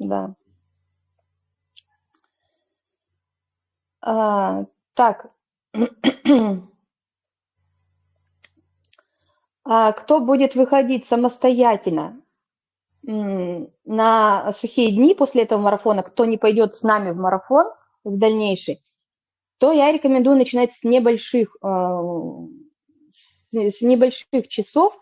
да. А, так. а кто будет выходить самостоятельно на сухие дни после этого марафона, кто не пойдет с нами в марафон в дальнейший, то я рекомендую начинать с небольших, а, с небольших часов.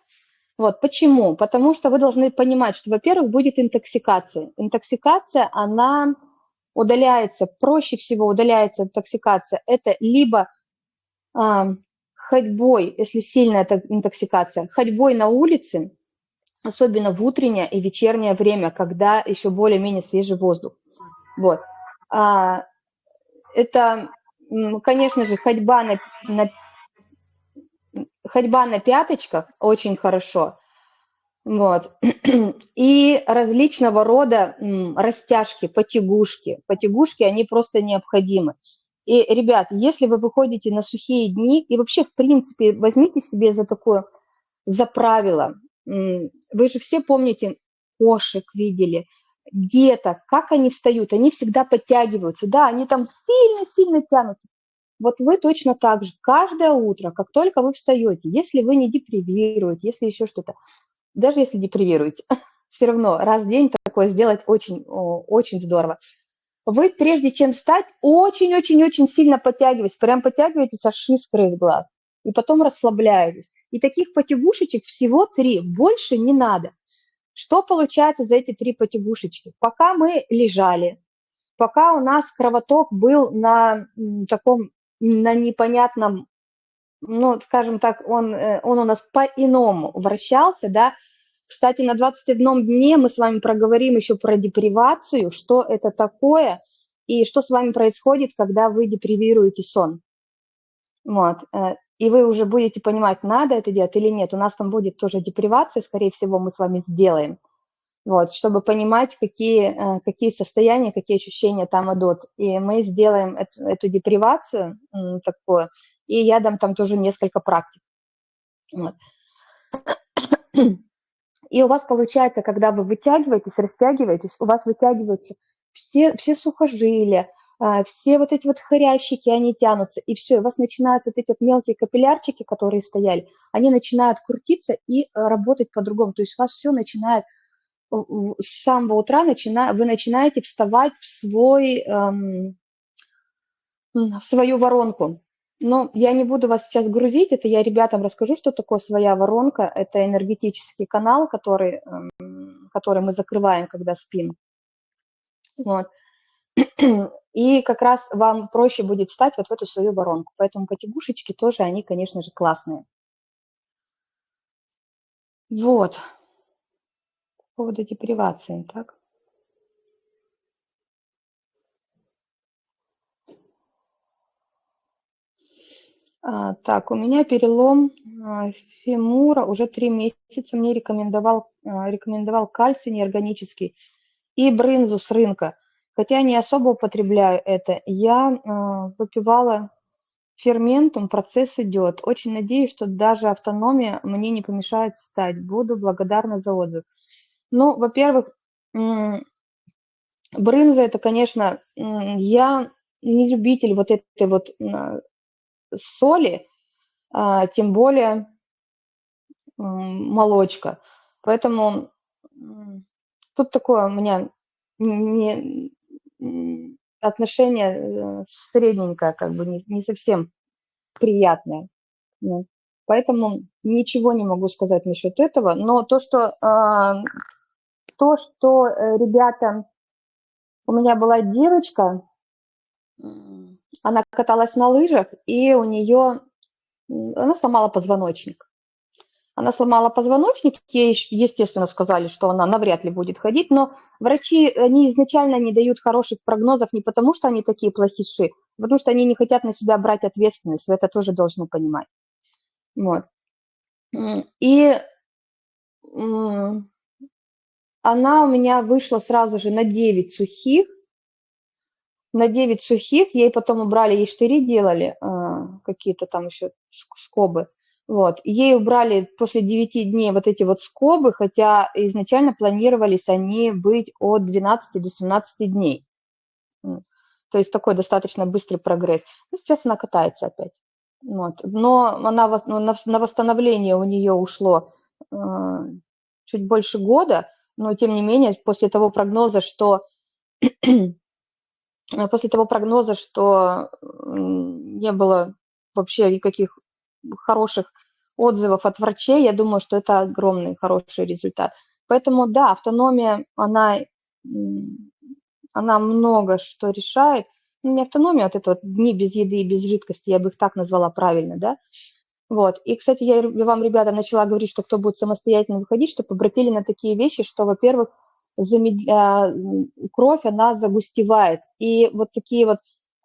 Вот, почему? Потому что вы должны понимать, что, во-первых, будет интоксикация. Интоксикация, она удаляется, проще всего удаляется интоксикация. Это либо а, ходьбой, если сильная интоксикация, ходьбой на улице, особенно в утреннее и вечернее время, когда еще более-менее свежий воздух. Вот. А, это, конечно же, ходьба на, на, ходьба на пяточках очень хорошо. Вот. И различного рода растяжки, потягушки. Потягушки, они просто необходимы. И, ребят, если вы выходите на сухие дни, и вообще, в принципе, возьмите себе за такое, за правило, вы же все помните, кошек видели, деток, как они встают, они всегда подтягиваются, да, они там сильно-сильно тянутся. Вот вы точно так же, каждое утро, как только вы встаете, если вы не депривируете, если еще что-то, даже если депривируете, все равно раз в день такое сделать очень, очень здорово. Вы, прежде чем встать, очень-очень-очень сильно подтягиваетесь, прям подтягиваетесь аж искры из глаз, и потом расслабляетесь. И таких потягушечек всего три, больше не надо. Что получается за эти три потягушечки? Пока мы лежали, пока у нас кровоток был на таком, на непонятном, ну, скажем так, он, э, он у нас по-иному вращался, да, кстати, на 21 дне мы с вами проговорим еще про депривацию, что это такое и что с вами происходит, когда вы депривируете сон. Вот. Э, и вы уже будете понимать, надо это делать или нет. У нас там будет тоже депривация, скорее всего, мы с вами сделаем. Вот, чтобы понимать, какие, э, какие состояния, какие ощущения там идут. И мы сделаем эту, эту депривацию такую, и я дам там тоже несколько практик. Вот. И у вас получается, когда вы вытягиваетесь, растягиваетесь, у вас вытягиваются все, все сухожилия, а, все вот эти вот хрящики, они тянутся, и все, у вас начинаются вот эти вот мелкие капиллярчики, которые стояли, они начинают крутиться и э, работать по-другому. То есть у вас все начинает с самого утра начина, вы начинаете вставать в, свой, эм, в свою воронку. Но я не буду вас сейчас грузить, это я ребятам расскажу, что такое своя воронка. Это энергетический канал, который, эм, который мы закрываем, когда спим. Вот. И как раз вам проще будет встать вот в эту свою воронку. Поэтому потягушечки тоже, они, конечно же, классные. Вот. По поводу депривации, так? А, так, у меня перелом а, фемура уже три месяца. Мне рекомендовал, а, рекомендовал кальций неорганический и брынзу с рынка. Хотя не особо употребляю это. Я а, выпивала ферментум, процесс идет. Очень надеюсь, что даже автономия мне не помешает встать. Буду благодарна за отзыв. Ну, во-первых, брынза это, конечно, я не любитель вот этой вот соли, а, тем более молочка. Поэтому тут такое у меня не, отношение э, средненькое, как бы не, не совсем приятное. Ну, поэтому ничего не могу сказать насчет этого. Но то, что, а, то, что э, ребята, у меня была девочка, она каталась на лыжах, и у нее, она сломала позвоночник. Она сломала позвоночник, ей, естественно, сказали, что она навряд ли будет ходить, но врачи, они изначально не дают хороших прогнозов не потому, что они такие плохиши, а потому что они не хотят на себя брать ответственность, вы это тоже должны понимать. Вот. И она у меня вышла сразу же на 9 сухих, на 9 сухих, ей потом убрали, ей штыри делали, а, какие-то там еще скобы. Вот. Ей убрали после 9 дней вот эти вот скобы, хотя изначально планировались они быть от 12 до 17 дней. То есть такой достаточно быстрый прогресс. Ну, сейчас она катается опять. Вот. Но она, ну, на восстановление у нее ушло э, чуть больше года, но тем не менее после того прогноза, что после того прогноза, что не было вообще никаких хороших отзывов от врачей, я думаю, что это огромный хороший результат. Поэтому да, автономия, она она много что решает. Ну, не автономия, а вот это вот дни без еды и без жидкости, я бы их так назвала правильно, да. Вот. И, кстати, я вам, ребята, начала говорить, что кто будет самостоятельно выходить, чтобы обратили на такие вещи, что, во-первых, замедля... кровь, она загустевает. И вот такие вот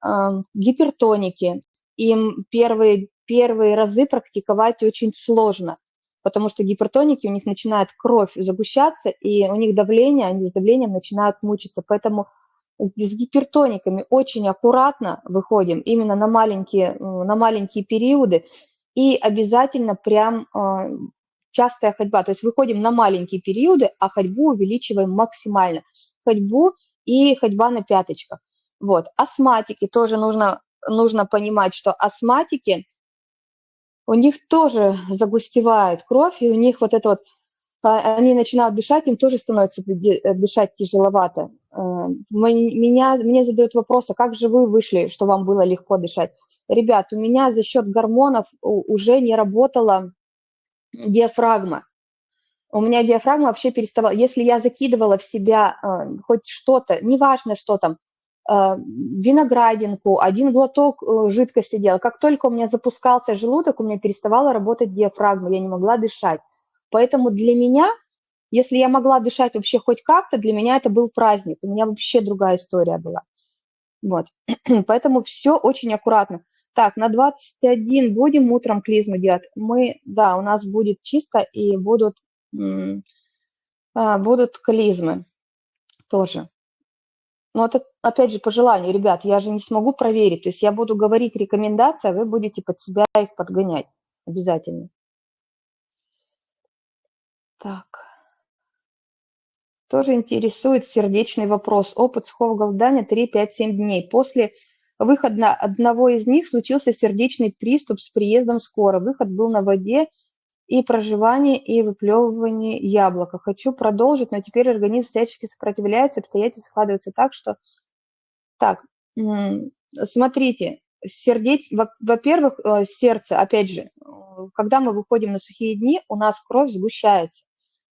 э, гипертоники, им первые, первые разы практиковать очень сложно потому что гипертоники, у них начинает кровь загущаться, и у них давление, они с давлением начинают мучиться. Поэтому с гипертониками очень аккуратно выходим именно на маленькие, на маленькие периоды, и обязательно прям э, частая ходьба. То есть выходим на маленькие периоды, а ходьбу увеличиваем максимально. Ходьбу и ходьба на пяточках. Вот. Астматики тоже нужно, нужно понимать, что астматики у них тоже загустевает кровь, и у них вот это вот, а, они начинают дышать, им тоже становится э, дышать тяжеловато. Э, меня, мне задают вопрос, а как же вы вышли, что вам было легко дышать? Ребят, у меня за счет гормонов уже не работала диафрагма. У меня диафрагма вообще переставала. Если я закидывала в себя э, хоть что-то, неважно что там, Э, виноградинку, один глоток э, жидкости делал. Как только у меня запускался желудок, у меня переставала работать диафрагма, я не могла дышать. Поэтому для меня, если я могла дышать вообще хоть как-то, для меня это был праздник. У меня вообще другая история была. Вот. Поэтому все очень аккуратно. Так, на 21 будем утром клизму делать. Мы, да, у нас будет чисто и будут, а, будут клизмы тоже. Но это, опять же, по желанию, ребят, я же не смогу проверить. То есть я буду говорить рекомендации, а вы будете под себя их подгонять обязательно. Так. Тоже интересует сердечный вопрос. Опыт сухого голодания 3-5-7 дней. После выхода одного из них случился сердечный приступ с приездом скоро. Выход был на воде и проживание, и выплевывание яблока. Хочу продолжить, но теперь организм всячески сопротивляется, обстоятельства складываются так, что... Так, смотрите, сердечь, во-первых, э, сердце, опять же, когда мы выходим на сухие дни, у нас кровь сгущается.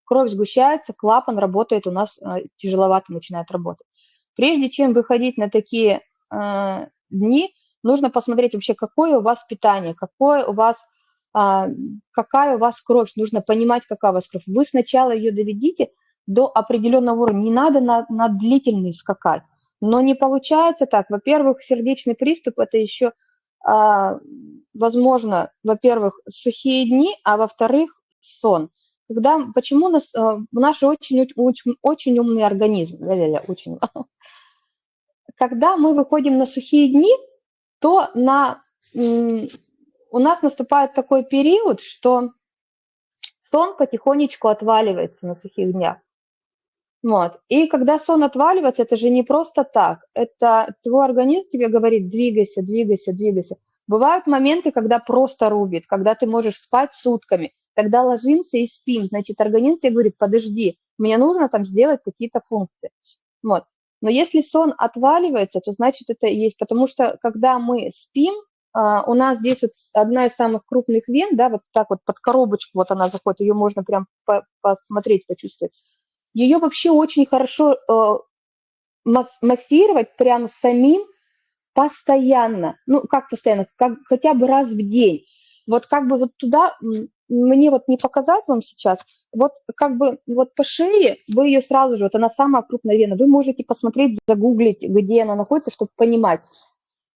Кровь сгущается, клапан работает, у нас э, тяжеловато начинает работать. Прежде чем выходить на такие э, дни, нужно посмотреть вообще, какое у вас питание, какое у вас а, какая у вас кровь, нужно понимать, какая у вас кровь. Вы сначала ее доведите до определенного уровня, не надо на, на длительный скакать. Но не получается так. Во-первых, сердечный приступ – это еще, а, возможно, во-первых, сухие дни, а во-вторых, сон. Когда, почему нас, а, наши очень, очень, очень умный организм, очень, когда мы выходим на сухие дни, то на у нас наступает такой период, что сон потихонечку отваливается на сухих днях. Вот. И когда сон отваливается, это же не просто так. Это твой организм тебе говорит, двигайся, двигайся, двигайся. Бывают моменты, когда просто рубит, когда ты можешь спать сутками. Тогда ложимся и спим. Значит, организм тебе говорит, подожди, мне нужно там сделать какие-то функции. Вот. Но если сон отваливается, то значит это и есть. Потому что когда мы спим, а, у нас здесь вот одна из самых крупных вен, да, вот так вот под коробочку вот она заходит, ее можно прям посмотреть, почувствовать. Ее вообще очень хорошо э, массировать прям самим постоянно, ну как постоянно, как хотя бы раз в день. Вот как бы вот туда, мне вот не показать вам сейчас, вот как бы вот по шее вы ее сразу же, вот она самая крупная вена, вы можете посмотреть, загуглить, где она находится, чтобы понимать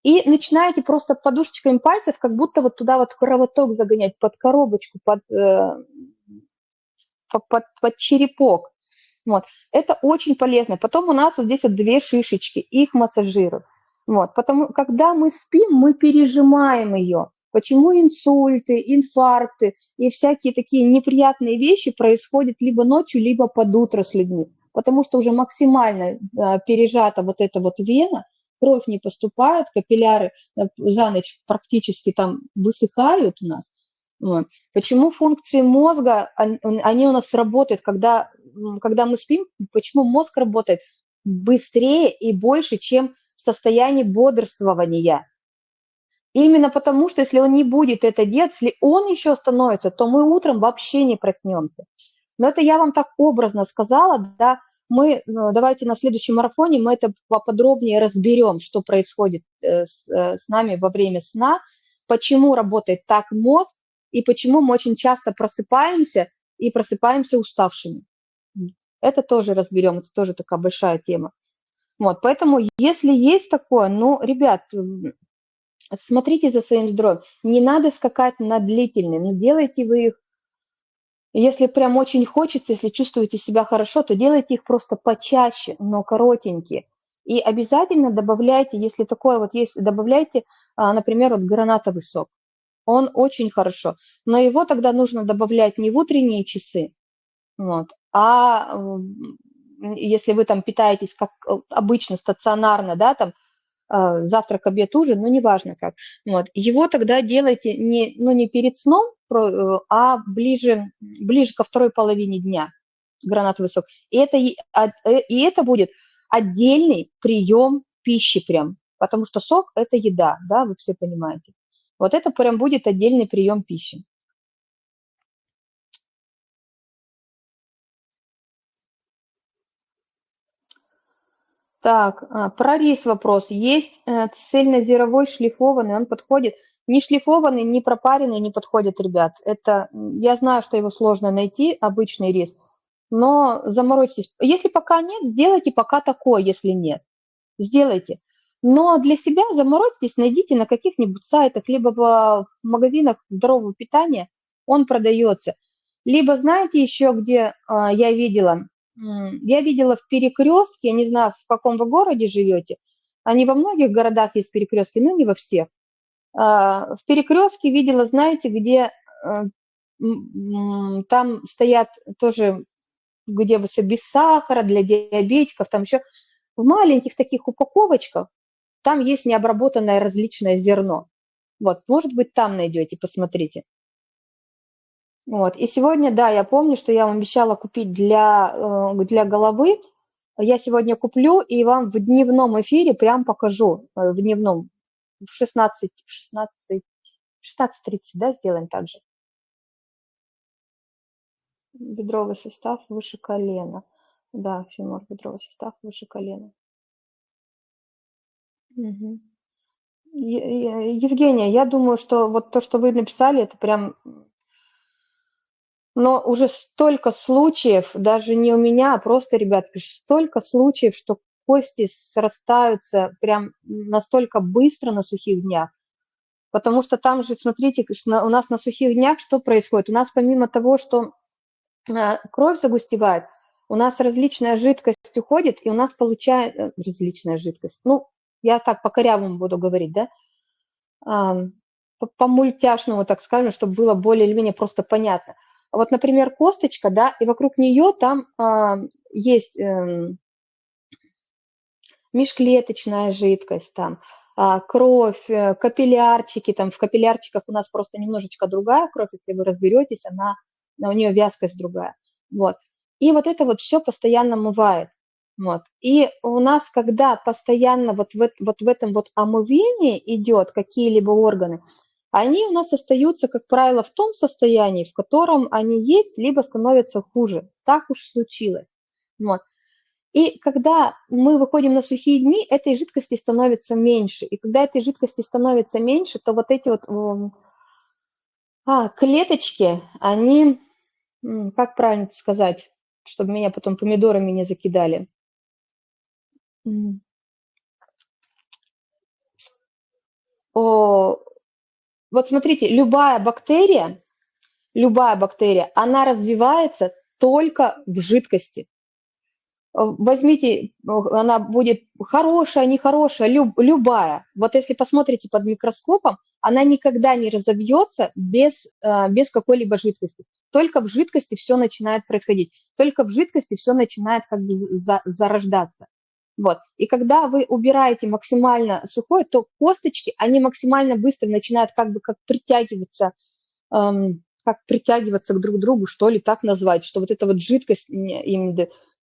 и начинаете просто подушечками пальцев как будто вот туда вот кровоток загонять под коробочку, под, э, под, под черепок. Вот. Это очень полезно. Потом у нас вот здесь вот две шишечки, их массажируют. Вот. Потому когда мы спим, мы пережимаем ее. Почему инсульты, инфаркты и всякие такие неприятные вещи происходят либо ночью, либо под утро с людьми? Потому что уже максимально а, пережата вот эта вот вена, кровь не поступает, капилляры э, за ночь практически там высыхают у нас. Почему функции мозга, они у нас работают, когда, когда мы спим, почему мозг работает быстрее и больше, чем в состоянии бодрствования? Именно потому, что если он не будет это делать, если он еще остановится, то мы утром вообще не проснемся. Но это я вам так образно сказала, да, мы, ну, давайте на следующем марафоне мы это поподробнее разберем, что происходит э, с, э, с нами во время сна, почему работает так мозг и почему мы очень часто просыпаемся и просыпаемся уставшими. Это тоже разберем, это тоже такая большая тема. Вот, поэтому если есть такое, ну, ребят, смотрите за своим здоровьем. Не надо скакать на длительные, но делайте вы их, если прям очень хочется, если чувствуете себя хорошо, то делайте их просто почаще, но коротенькие. И обязательно добавляйте, если такое вот есть, добавляйте, а, например, вот гранатовый сок. Он очень хорошо, но его тогда нужно добавлять не в утренние часы, вот, а если вы там питаетесь как э, обычно стационарно, да, там завтрак, обед, ужин, ну, неважно как. Вот. Его тогда делайте не, ну, не перед сном, э, а ближе, ближе ко второй половине дня, гранатовый сок. И это, а, э, и это будет отдельный прием пищи прям, потому что сок – это еда, да, вы все понимаете. Вот это прям будет отдельный прием пищи. Так, а, про рис вопрос. Есть э, цельнозерновой шлифованный, он подходит. Не шлифованный, не пропаренный не подходит, ребят. Это, я знаю, что его сложно найти, обычный рис, но заморочьтесь. Если пока нет, сделайте пока такой, если нет. Сделайте. Но для себя заморочьтесь, найдите на каких-нибудь сайтах, либо в магазинах здорового питания он продается. Либо знаете еще, где а, я видела, я видела в перекрестке, я не знаю, в каком вы городе живете, они во многих городах есть перекрестки, но не во всех. А, в перекрестке видела, знаете, где э, там стоят тоже, где все без сахара, для диабетиков, там еще в маленьких таких упаковочках, там есть необработанное различное зерно. Вот, может быть, там найдете, посмотрите. Вот. И сегодня, да, я помню, что я вам обещала купить для, э, для головы. Я сегодня куплю и вам в дневном эфире прям покажу, э, в дневном, в 16, 16, 16.30, да, сделаем так же. Бедровый сустав выше колена. Да, фемор, бедровый сустав выше колена. Угу. Евгения, я думаю, что вот то, что вы написали, это прям но уже столько случаев, даже не у меня, а просто, ребят, столько случаев, что кости срастаются прям настолько быстро на сухих днях. Потому что там же, смотрите, у нас на сухих днях что происходит? У нас помимо того, что э, кровь загустевает, у нас различная жидкость уходит, и у нас получается различная жидкость. Ну, я так по корявому буду говорить, да? По мультяшному, так скажем, чтобы было более или менее просто понятно. Вот, например, косточка, да, и вокруг нее там а, есть э, межклеточная жидкость, там, а, кровь, э, капиллярчики, там в капиллярчиках у нас просто немножечко другая кровь, если вы разберетесь, она, у нее вязкость другая, вот. И вот это вот все постоянно мывает, вот. И у нас, когда постоянно вот в, вот в этом вот омывении идет какие-либо органы, они у нас остаются, как правило, в том состоянии, в котором они есть, либо становятся хуже. Так уж случилось. Вот. И когда мы выходим на сухие дни, этой жидкости становится меньше. И когда этой жидкости становится меньше, то вот эти вот а, клеточки, они, как правильно сказать, чтобы меня потом помидорами не закидали. О, вот смотрите, любая бактерия, любая бактерия, она развивается только в жидкости. Возьмите, она будет хорошая, нехорошая, люб, любая. Вот если посмотрите под микроскопом, она никогда не разовьется без, э, без какой-либо жидкости. Только в жидкости все начинает происходить, только в жидкости все начинает как бы за, зарождаться. Вот. И когда вы убираете максимально сухое, то косточки, они максимально быстро начинают как бы как притягиваться, эм, как притягиваться к друг другу, что ли, так назвать, что вот эта вот жидкость им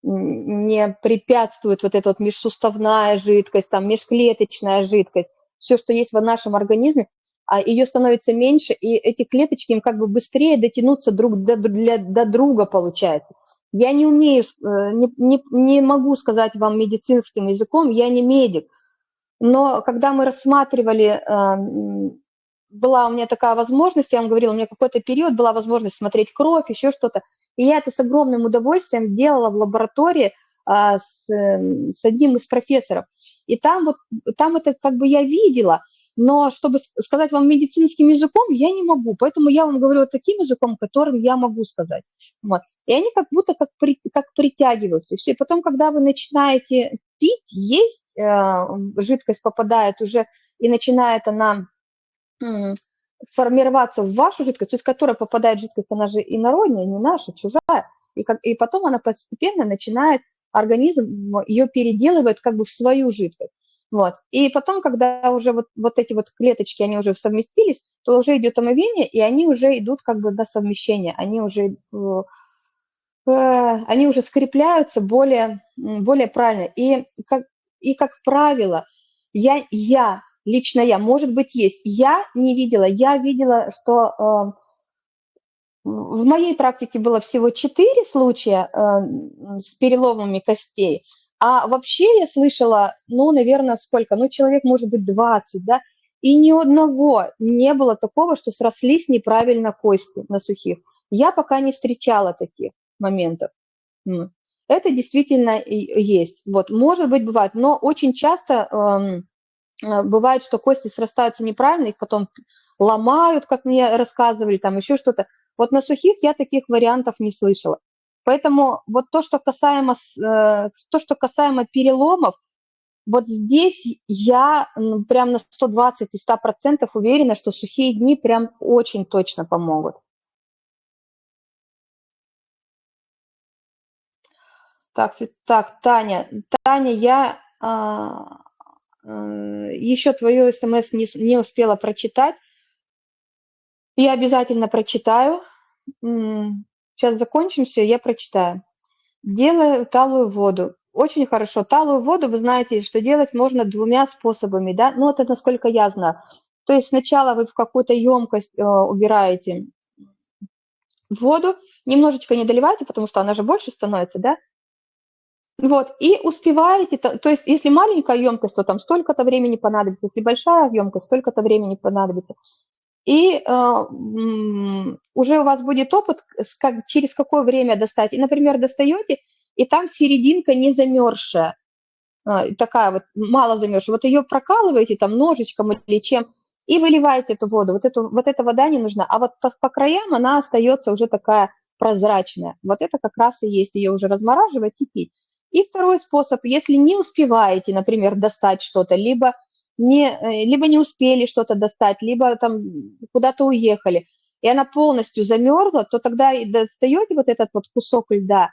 не препятствует, вот эта вот межсуставная жидкость, там межклеточная жидкость, все, что есть в нашем организме, а ее становится меньше, и эти клеточки им как бы быстрее дотянуться друг до, для, до друга, получается. Я не умею, э, не, не, не могу сказать вам медицинским языком, я не медик, но когда мы рассматривали, эм, была у меня такая возможность, я вам говорила, у меня какой-то период была возможность смотреть кровь, еще что-то, и я это с огромным удовольствием делала в лаборатории а, с, эм, с одним из профессоров. И там вот, там это как бы я видела, но чтобы сказать вам медицинским языком, я не могу, поэтому я вам говорю таким языком, которым я могу сказать. Вот. И они как будто как, при, как притягиваются. И все. И потом, когда вы начинаете пить, есть, э, жидкость попадает уже, и начинает она э, формироваться в вашу жидкость, то есть которая попадает жидкость, она же инородняя, не наша, чужая, и, как, и потом она постепенно начинает, организм ее переделывает как бы в свою жидкость. Вот. И потом, когда уже вот, вот эти вот клеточки, они уже совместились, то уже идет омовение, и они уже идут как бы до совмещения, они уже, э, э, они уже скрепляются более, более правильно. И как, и как правило, я, я, лично я, может быть, есть, я не видела, я видела, что э, в моей практике было всего 4 случая э, с переломами костей, а вообще я слышала, ну, наверное, сколько? Ну, человек, может быть, 20, да? И ни одного не было такого, что срослись неправильно кости на сухих. Я пока не встречала таких моментов. Это действительно есть. Вот, может быть, бывает, но очень часто эм, э, бывает, что кости срастаются неправильно, их потом ломают, как мне рассказывали, там еще что-то. Вот на сухих я таких вариантов не слышала. Поэтому вот то, что касаемо, э, то, что касаемо переломов, вот здесь я прям на 120 и 100 процентов уверена, что сухие дни прям очень точно помогут. Так, так, Таня, Таня, я а, а, еще твою смс не, не успела прочитать. Я обязательно прочитаю. Сейчас закончимся, я прочитаю. Делаю талую воду. Очень хорошо. Талую воду, вы знаете, что делать можно двумя способами, да? Ну, это насколько я знаю. То есть сначала вы в какую-то емкость э, убираете воду, немножечко не доливайте, потому что она же больше становится, да? Вот, и успеваете, то, то есть если маленькая емкость, то там столько-то времени понадобится, если большая емкость, столько-то времени понадобится и э, уже у вас будет опыт, как, через какое время достать. И, например, достаете, и там серединка не замерзшая, э, такая вот, мало замерзшая. Вот ее прокалываете там ножичком или чем, и выливаете эту воду. Вот, эту, вот эта вода не нужна. А вот по, по краям она остается уже такая прозрачная. Вот это как раз и есть ее уже размораживать и пить. И второй способ, если не успеваете, например, достать что-то, либо не, э, либо не успели что-то достать, либо там куда-то уехали, и она полностью замерзла, то тогда и достаете вот этот вот кусок льда,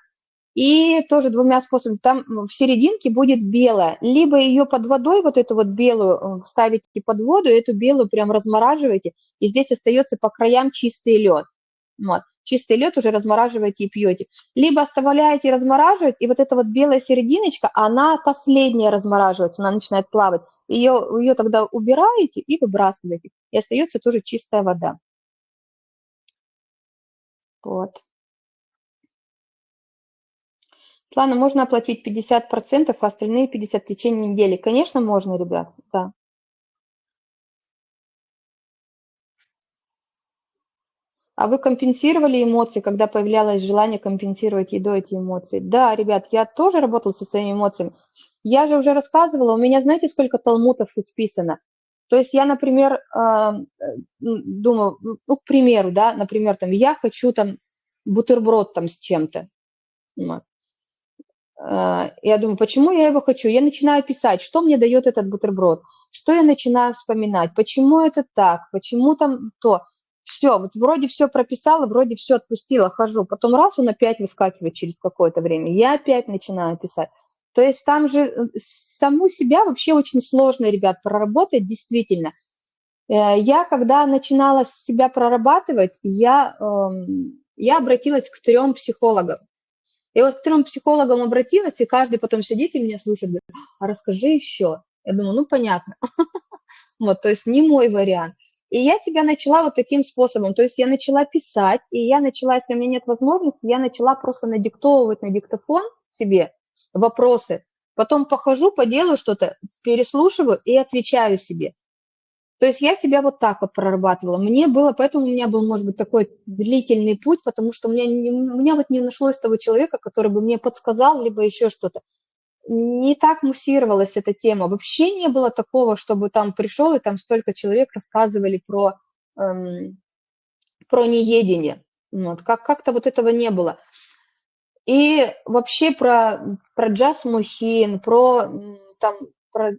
и тоже двумя способами, там в серединке будет белая, либо ее под водой, вот эту вот белую, э, ставите под воду, эту белую прям размораживаете, и здесь остается по краям чистый лед. Вот. Чистый лед уже размораживаете и пьете. Либо оставляете размораживать, и вот эта вот белая серединочка, она последняя размораживается, она начинает плавать ее, ее тогда убираете и выбрасываете, и остается тоже чистая вода. Вот. Слана, можно оплатить 50%, а остальные 50% в течение недели? Конечно, можно, ребят, да. А вы компенсировали эмоции, когда появлялось желание компенсировать едой эти эмоции? Да, ребят, я тоже работала со своими эмоциями. Я же уже рассказывала, у меня знаете, сколько талмутов исписано? То есть я, например, а, думаю, ну, к примеру, да, например, там, я хочу там бутерброд там с чем-то. А, я думаю, почему я его хочу? Я начинаю писать, что мне дает этот бутерброд. что я начинаю вспоминать, почему это так, почему там то. Все, вот вроде все прописала, вроде все отпустила, хожу. Потом раз, он опять выскакивает через какое-то время. Я опять начинаю писать. То есть там же э, саму себя вообще очень сложно, ребят, проработать действительно. Э, я, когда начинала себя прорабатывать, я, эм, я обратилась к трем психологам. И вот к трем психологам обратилась, и каждый потом сидит и меня слушает, говорит, а расскажи еще. Я думаю, ну, понятно. Вот, то есть не мой вариант. И я тебя начала вот таким способом, то есть я начала писать, и я начала, если у меня нет возможности, я начала просто надиктовывать на диктофон себе вопросы, потом похожу, поделаю что-то, переслушиваю и отвечаю себе. То есть я себя вот так вот прорабатывала. Мне было, поэтому у меня был, может быть, такой длительный путь, потому что у меня, не, у меня вот не нашлось того человека, который бы мне подсказал, либо еще что-то не так муссировалась эта тема. Вообще не было такого, чтобы там пришел, и там столько человек рассказывали про, эм, про неедение. Вот, как, как-то вот этого не было. И вообще про, про Джаз Мухин, про, там, про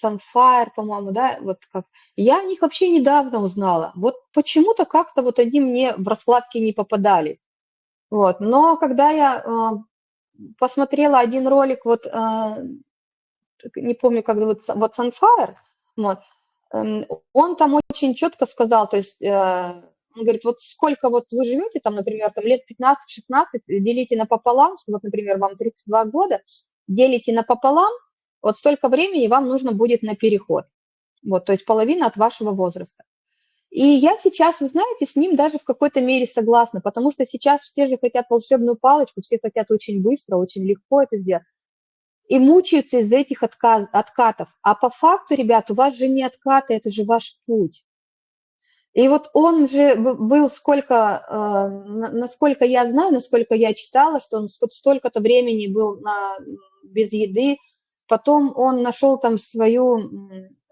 Sunfire, по-моему, да, вот как. Я о них вообще недавно узнала. Вот почему-то как-то вот они мне в раскладке не попадались. Вот. Но когда я э, посмотрела один ролик, вот, а, не помню, как зовут, вот Sunfire, вот, эм, он там очень четко сказал, то есть э, он говорит, вот сколько вот вы живете, там, например, там лет 15-16, делите напополам, вот, например, вам 32 года, делите напополам, вот столько времени вам нужно будет на переход. Вот, то есть половина от вашего возраста. И я сейчас, вы знаете, с ним даже в какой-то мере согласна, потому что сейчас все же хотят волшебную палочку, все хотят очень быстро, очень легко это сделать. И мучаются из-за этих отказ, откатов. А по факту, ребят, у вас же не откаты, это же ваш путь. И вот он же был сколько, э, насколько я знаю, насколько я читала, что он столько-то времени был на, без еды, потом он нашел там свою,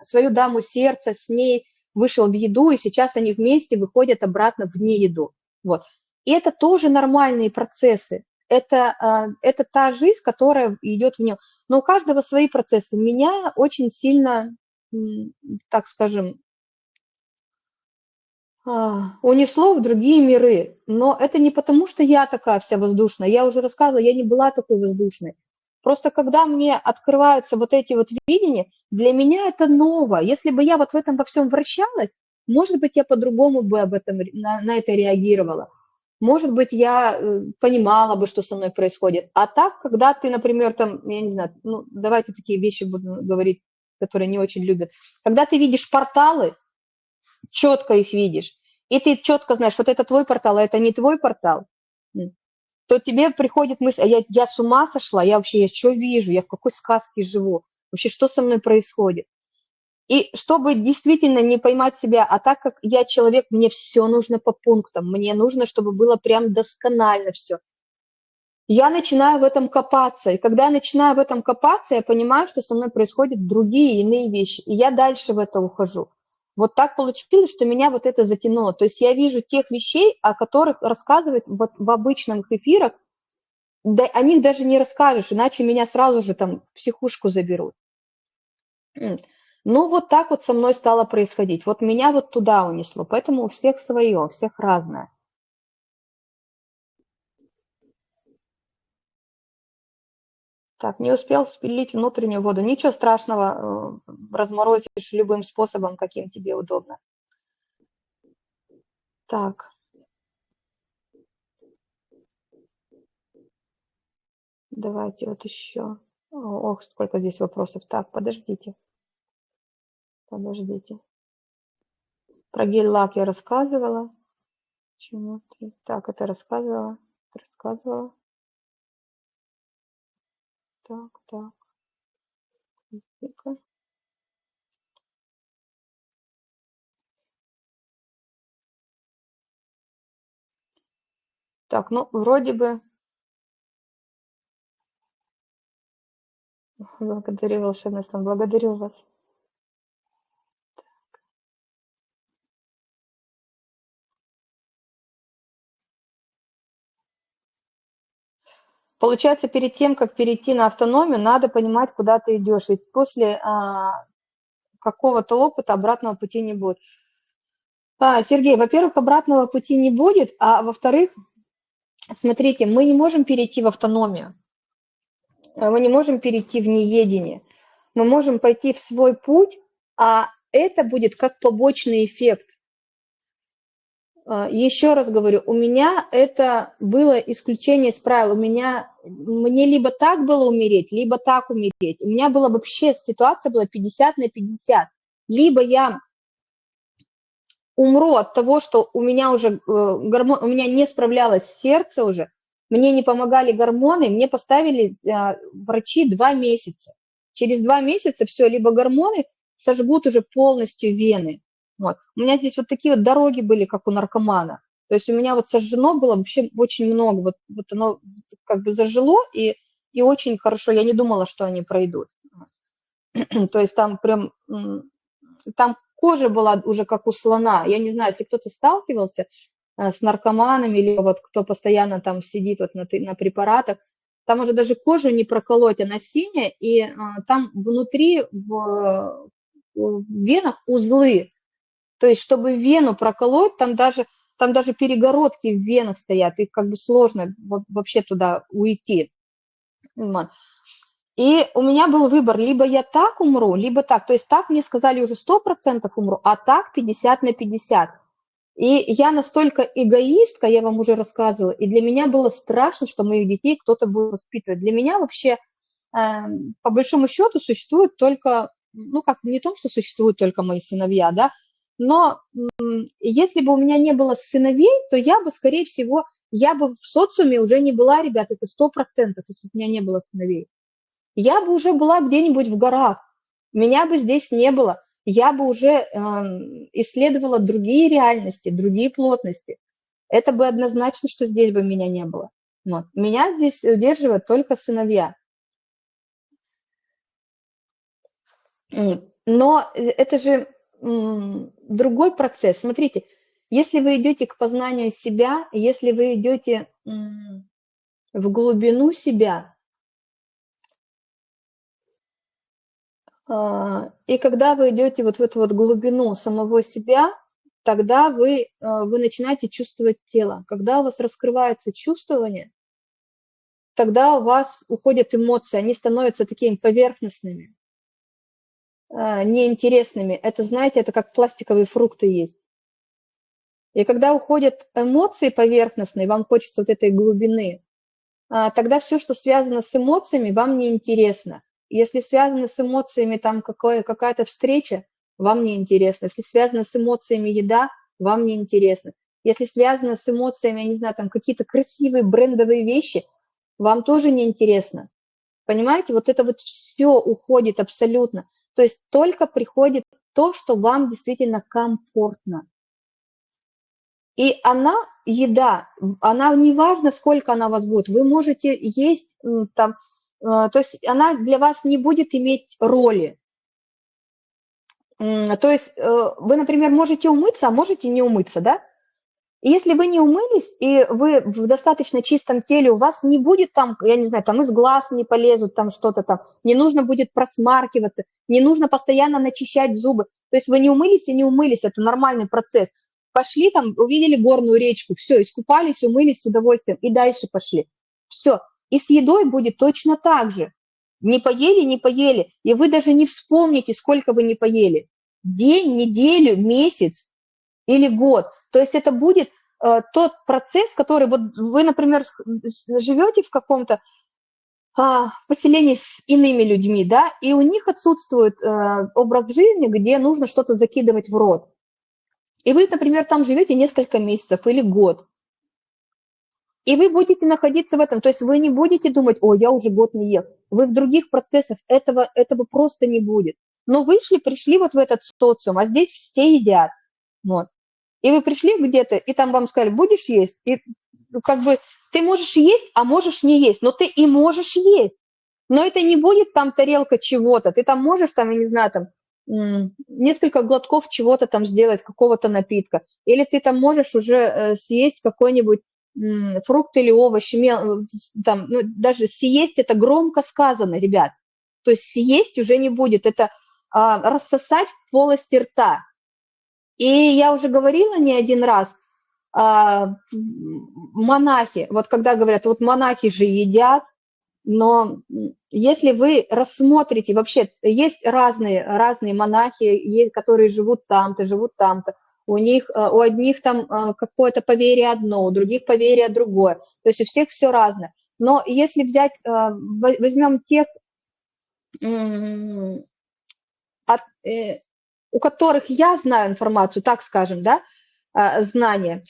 свою даму сердца, с ней вышел в еду, и сейчас они вместе выходят обратно в нееду. Вот. И это тоже нормальные процессы. Это, а, это та жизнь, которая идет в нем. Но у каждого свои процессы. Меня очень сильно, так скажем, а, унесло в другие миры. Но это не потому, что я такая вся воздушная. Я уже рассказывала, я не была такой воздушной. Просто когда мне открываются вот эти вот видения, для меня это ново. Если бы я вот в этом во всем вращалась, может быть, я по-другому бы об этом, на, на это реагировала. Может быть, я э, понимала бы, что со мной происходит. А так, когда ты, например, там, я не знаю, ну, давайте такие вещи буду говорить, которые не очень любят. Когда ты видишь порталы, четко их видишь, и ты четко знаешь, вот это твой портал, а это не твой портал, то тебе приходит мысль, а я, я с ума сошла, я вообще, я что вижу, я в какой сказке живу, вообще что со мной происходит. И чтобы действительно не поймать себя, а так как я человек, мне все нужно по пунктам, мне нужно, чтобы было прям досконально все. Я начинаю в этом копаться, и когда я начинаю в этом копаться, я понимаю, что со мной происходят другие, иные вещи, и я дальше в это ухожу. Вот так получилось, что меня вот это затянуло. То есть я вижу тех вещей, о которых рассказывают вот в обычных эфирах, да, о них даже не расскажешь, иначе меня сразу же там в психушку заберут. Ну, вот так вот со мной стало происходить. Вот меня вот туда унесло. Поэтому у всех свое, у всех разное. Так, не успел спилить внутреннюю воду. Ничего страшного, э, разморозишь любым способом, каким тебе удобно. Так. Давайте вот еще. Ох, сколько здесь вопросов. Так, подождите. Подождите. Про гель-лак я рассказывала. Так, это рассказывала. Рассказывала. Так, так. ну Так, ну, вроде бы... Благодарю, волшебный сон. Благодарю вас. Получается, перед тем, как перейти на автономию, надо понимать, куда ты идешь. Ведь после, а, какого-то опыта обратного пути не будет. А, Сергей, во-первых, обратного пути не будет, а во-вторых, смотрите, мы не можем перейти в автономию, мы не можем перейти в неедение, мы можем пойти в свой путь, а это будет как побочный эффект. А, Еще раз говорю, у меня это было исключение из правил. У меня, мне либо так было умереть, либо так умереть. У меня была вообще ситуация была 50 на 50. Либо я умру от того, что у меня уже э, гормон, у меня не справлялось сердце уже, мне не помогали гормоны, мне поставили а, врачи два месяца. Через два месяца все, либо гормоны сожгут уже полностью вены. Вот. У меня здесь вот такие вот дороги были, как у наркомана. То есть у меня вот сожжено было вообще очень много. Вот, вот оно как бы зажило, и, и очень хорошо. Я не думала, что они пройдут. То есть там прям, там кожа была уже как у слона. Я не знаю, если кто-то сталкивался э, с наркоманами или вот кто постоянно там сидит вот на, на препаратах, там уже даже кожу не проколоть, она синяя, и а, там внутри в, в венах узлы. То есть, чтобы вену проколоть, там даже, там даже перегородки в венах стоят, их как бы сложно вообще туда уйти. И у меня был выбор, либо я так умру, либо так. То есть так мне сказали уже 100% умру, а так 50 на 50. И я настолько эгоистка, я вам уже рассказывала, и для меня было страшно, что моих детей кто-то будет воспитывать. Для меня вообще, э, по большому счету, существует только ну, как не то, что существуют только мои сыновья, да, но если бы у меня не было сыновей, то я бы, скорее всего, я бы в социуме уже не была, ребят, это сто процентов, если бы у меня не было сыновей. Я бы уже была где-нибудь в горах, меня бы здесь не было, я бы уже э, исследовала другие реальности, другие плотности. Это бы однозначно, что здесь бы меня не было. Вот. Меня здесь удерживают только сыновья. Но э, это же другой процесс. Смотрите, если вы идете к познанию себя, если вы идете в глубину себя, а, и когда вы идете вот в эту вот глубину самого себя, тогда вы, а, вы начинаете чувствовать тело. Когда у вас раскрывается чувствование, тогда у вас уходят эмоции, они становятся такими поверхностными. А, неинтересными. Это, знаете, это как пластиковые фрукты есть. И когда уходят эмоции поверхностные, вам хочется вот этой глубины, а, тогда все, что связано с эмоциями, вам не интересно. Если связано с эмоциями там какая-то встреча, вам не интересно. Если связано с эмоциями еда, вам не интересно. Если связано с эмоциями, я не знаю, там какие-то красивые брендовые вещи, вам тоже не интересно. Понимаете, вот это вот все уходит абсолютно. То есть только приходит то, что вам действительно комфортно. И она, еда, она не важно, сколько она у вас будет, вы можете есть там, э, то есть она для вас не будет иметь роли. То есть э, вы, например, можете умыться, а можете не умыться, да? Если вы не умылись, и вы в достаточно чистом теле, у вас не будет там, я не знаю, там из глаз не полезут, там что-то там, не нужно будет просмаркиваться, не нужно постоянно начищать зубы. То есть вы не умылись и не умылись, это нормальный процесс. Пошли там, увидели горную речку, все, искупались, умылись с удовольствием и дальше пошли. Все. И с едой будет точно так же. Не поели, не поели, и вы даже не вспомните, сколько вы не поели. День, неделю, месяц или год – то есть это будет э, тот процесс, который вот вы, например, живете в каком-то а, поселении с иными людьми, да, и у них отсутствует а, образ жизни, где нужно что-то закидывать в рот. И вы, например, там живете несколько месяцев или год. И вы будете находиться в этом, то есть вы не будете думать, о, я уже год не ел. Вы в других процессах этого, этого просто не будет. Но вышли, пришли вот в этот социум, а здесь все едят. Вот. И вы пришли где-то, и там вам сказали, будешь есть? И ну, как бы ты можешь есть, а можешь не есть, но ты и можешь есть. Но это не будет там тарелка чего-то, ты там можешь, там, я не знаю, там, несколько глотков чего-то там сделать, какого-то напитка. Или ты там можешь уже э, съесть какой-нибудь фрукт или овощ, там, ну, даже съесть это громко сказано, ребят. То есть съесть уже не будет, это а, рассосать в полости рта. И я уже говорила не один раз, а, монахи, вот когда говорят, вот монахи же едят, но если вы рассмотрите, вообще есть разные, разные монахи, которые живут там-то, живут там-то, у них, а, у одних там а, какое-то поверье одно, у других поверье другое, то есть у всех все разное. Но если взять, возьмем тех, от, э, у которых я знаю информацию, так скажем, да, знания,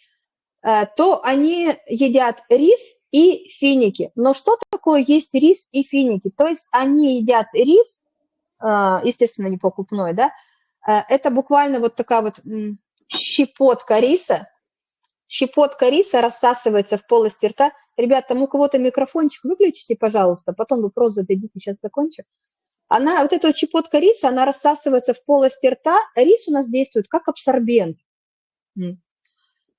Э, то они едят рис и финики. Но что такое есть рис и финики? То есть они едят рис, э, естественно, не покупной, да, э, это буквально вот такая вот щепотка риса, щепотка риса рассасывается в полости рта. Ребят, там у кого-то микрофончик выключите, пожалуйста, потом вопрос зададите, сейчас закончу. Она, вот эта вот щепотка риса, она рассасывается в полости рта, рис у нас действует как абсорбент.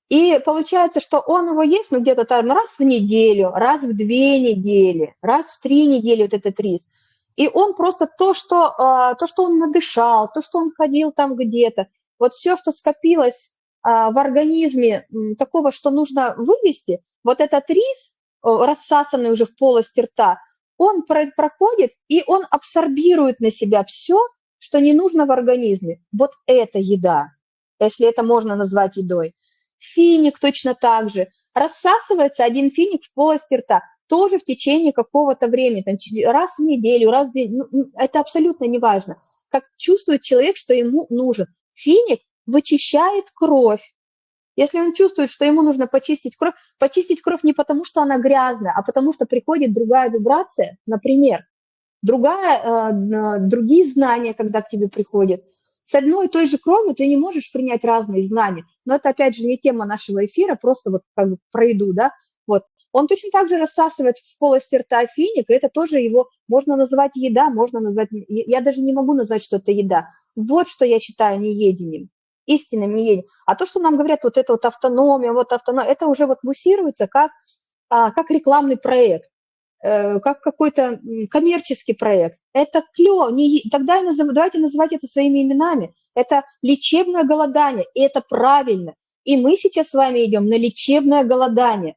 И получается, что он его есть, ну, где-то там раз в неделю, раз в две недели, раз в три недели вот этот рис. И он просто то, что, а, то, что он надышал, то, что он ходил там где-то, вот все, что скопилось а, в организме такого, что нужно вывести, вот этот рис, рассасанный уже в полости рта, он проходит, и он абсорбирует на себя все, что не нужно в организме. Вот это еда, если это можно назвать едой. Финик точно так же. Рассасывается один финик в полости рта, тоже в течение какого-то времени, раз в неделю, раз в день. Ну, это абсолютно не важно. Как чувствует человек, что ему нужен. Финик вычищает кровь. Если он чувствует, что ему нужно почистить кровь, почистить кровь не потому, что она грязная, а потому что приходит другая вибрация, например, другая, э, другие знания, когда к тебе приходят, с одной и той же кровью ты не можешь принять разные знания. Но это, опять же, не тема нашего эфира, просто вот как бы пройду, да, вот. Он точно так же рассасывает в полости рта финик, это тоже его можно называть еда, можно назвать, я даже не могу назвать, что это еда. Вот что я считаю неедением, истинным неедением. А то, что нам говорят, вот это вот автономия, вот автономия, это уже вот муссируется как, а, как рекламный проект. Э, как какой-то коммерческий проект. Это клево. Не, тогда назов, давайте называть это своими именами. Это лечебное голодание, и это правильно. И мы сейчас с вами идем на лечебное голодание.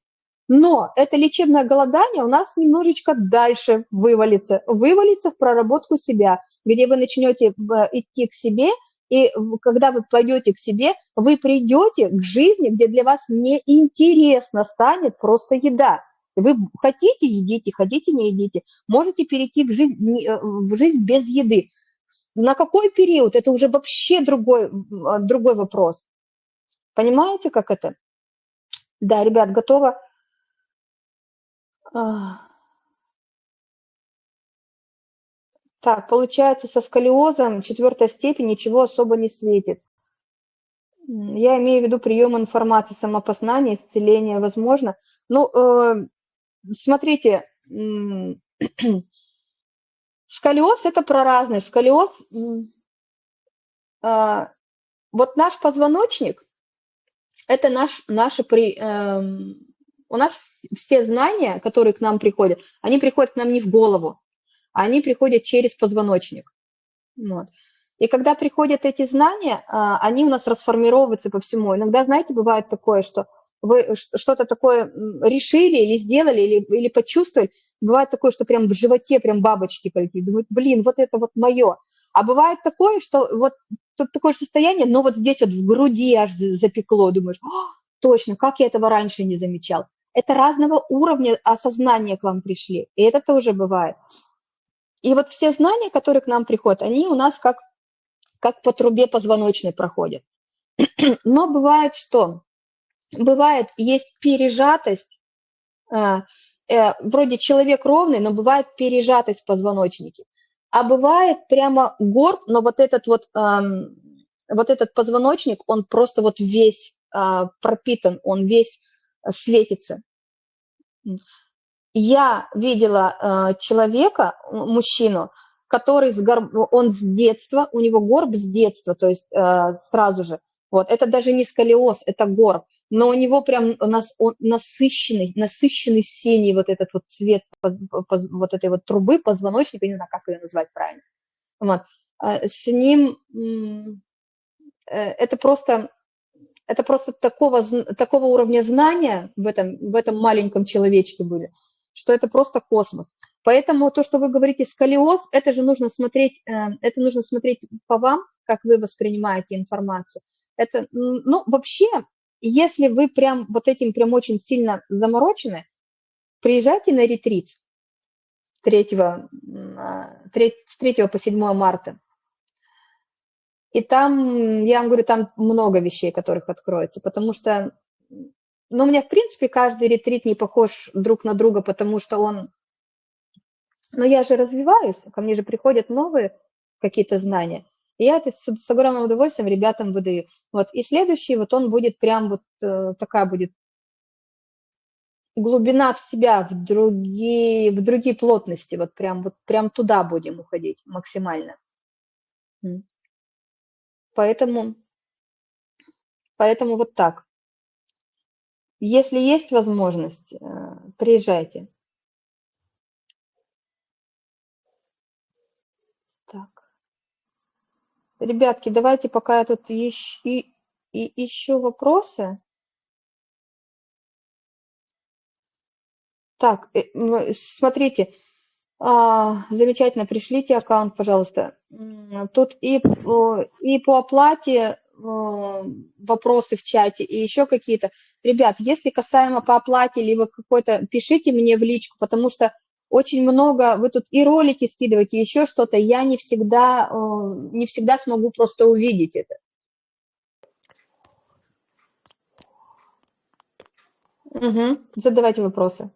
Но это лечебное голодание у нас немножечко дальше вывалится. Вывалится в проработку себя, где вы начнете э, идти к себе, и когда вы пойдете к себе, вы придете к жизни, где для вас неинтересно станет просто еда. Вы хотите, едите, хотите, не едите. Можете перейти в жизнь, э, в жизнь без еды. На какой период? Это уже вообще другой, а, другой вопрос. Понимаете, как это? Да, ребят, готово. Так, получается, со сколиозом четвертой степени ничего особо не светит. Я имею в виду прием информации, самопознание, исцеление, возможно. Ну, э, смотрите, сколиоз – это про разное. Сколиоз, а, вот наш позвоночник – это наш, наши при, эм, у нас все знания, которые к нам приходят, они приходят к нам не в голову, они приходят через позвоночник. Вот. И когда приходят эти знания, а, они у нас расформировываются по всему. Иногда, знаете, бывает такое, что вы что-то такое решили или сделали, или, или почувствовали, бывает такое, что прям в животе прям бабочки полетит, думают, блин, вот это вот мое. А бывает такое, что вот тут такое состояние, но вот здесь вот в груди аж запекло, думаешь, точно, как я этого раньше не замечал. Это разного уровня осознания к вам пришли, и это тоже бывает. И вот все знания, которые к нам приходят, они у нас как, как по трубе позвоночной проходят. Но бывает что? бывает, есть пережатость, э, э, вроде человек ровный, но бывает пережатость в позвоночнике. А бывает прямо горб, но вот этот вот, эм, вот этот позвоночник, он просто вот весь э, пропитан, он весь светится. Я видела человека, мужчину, который с горб, он с детства, у него горб с детства, то есть сразу же. Вот, это даже не сколиоз, это горб но у него прям у нас он насыщенный, насыщенный синий вот этот вот цвет вот этой вот трубы, позвоночника, не знаю, как ее назвать правильно. Вот. а, с ним э, это просто, это просто такого, такого уровня знания в этом, в этом маленьком человечке были, что это просто космос. Поэтому то, что вы говорите сколиоз, это же нужно смотреть, э, это нужно смотреть по вам, как вы воспринимаете информацию. Это, ну, вообще, если вы прям вот этим прям очень сильно заморочены, приезжайте на ретрит 3, 3, с 3 по 7 марта. И там, я вам говорю, там много вещей, которых откроется, потому что, ну, у меня, в принципе, каждый ретрит не похож друг на друга, потому что он, но я же развиваюсь, ко мне же приходят новые какие-то знания, и я это с, с огромным удовольствием ребятам выдаю. Вот, и следующий, вот он будет прям вот э, такая будет глубина в себя, в другие, в другие плотности, вот прям, вот прям туда будем уходить максимально. Поэтому, поэтому вот так. Если есть возможность, э, приезжайте. Так. Ребятки, давайте пока я тут ищу, и, и, ищу вопросы. Так, э, смотрите, а, замечательно, пришлите аккаунт, пожалуйста. Тут и, и по оплате вопросы в чате, и еще какие-то. Ребят, если касаемо по оплате, либо какой-то, пишите мне в личку, потому что очень много, вы тут и ролики скидываете, еще что-то, я не всегда, не всегда смогу просто увидеть это. Угу. Задавайте вопросы.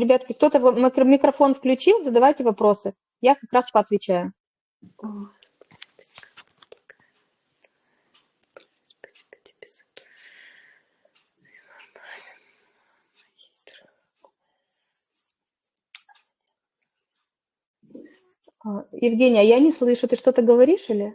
Ребятки, кто-то микрофон включил, задавайте вопросы. Я как раз поотвечаю. А, Евгения, я не слышу, ты что-то говоришь или?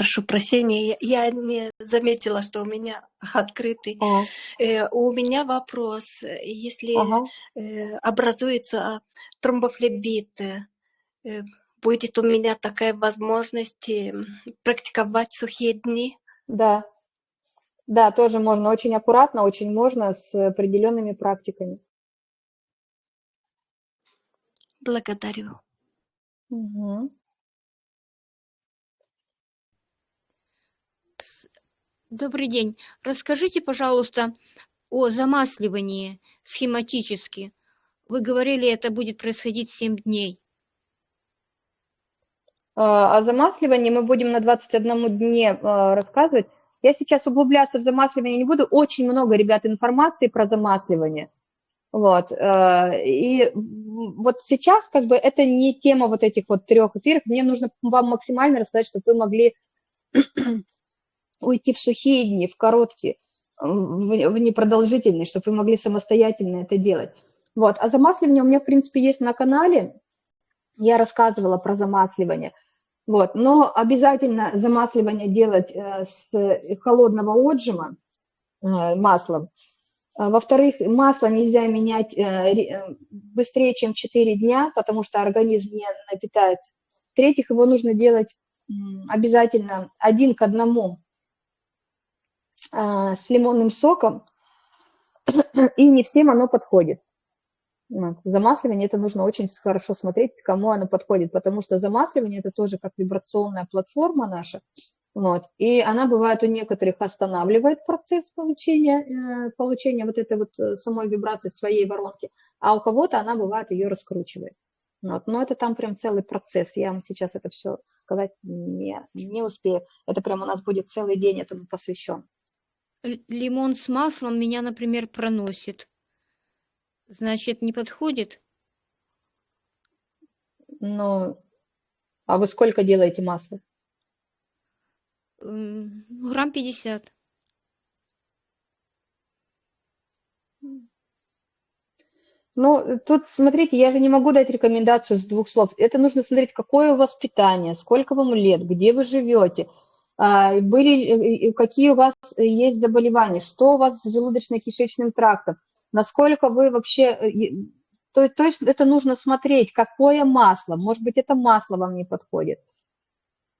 Прошу прощения, я не заметила, что у меня открытый. А. Э, у меня вопрос. Если ага. э, образуется тромбофлебит, э, будет у меня такая возможность э, практиковать сухие дни? Да. Да, тоже можно. Очень аккуратно, очень можно с определенными практиками. Благодарю. Угу. Добрый день. Расскажите, пожалуйста, о замасливании схематически. Вы говорили, это будет происходить 7 дней. А, о замасливании мы будем на 21 дне а, рассказывать. Я сейчас углубляться в замасливание не буду. Очень много, ребят, информации про замасливание. Вот. А, и вот сейчас как бы это не тема вот этих вот трех эфиров. Мне нужно вам максимально рассказать, чтобы вы могли уйти в сухие дни, в короткие, в непродолжительные, чтобы вы могли самостоятельно это делать. Вот. А замасливание у меня, в принципе, есть на канале. Я рассказывала про замасливание. Вот. Но обязательно замасливание делать э, с холодного отжима э, маслом. А, во-вторых, масло нельзя менять э, быстрее, чем 4 дня, потому что организм не напитается. В-третьих, его нужно делать обязательно один к одному а, с лимонным соком, и не всем оно подходит. Замасливание это нужно очень хорошо смотреть, кому оно подходит, потому что замасливание это тоже как вибрационная платформа наша, вот, и она бывает у некоторых останавливает процесс получения, э, получения вот этой вот э, самой вибрации своей воронки, а у кого-то она бывает ее раскручивает. Вот, но это там прям целый процесс, я вам сейчас это все сказать не, не успею, это прям у нас будет целый день этому посвящен лимон с маслом меня, например, проносит. Значит, не подходит? Ну, а вы сколько делаете масла? Грамм Ну, тут, смотрите, я же не могу дать рекомендацию с двух слов. Это нужно смотреть, какое у вас питание, сколько вам лет, где вы живете, были, какие у вас есть заболевания, что у вас с желудочно-кишечным трактом, насколько вы вообще... То, то есть это нужно смотреть, какое масло, может быть, это масло вам не подходит,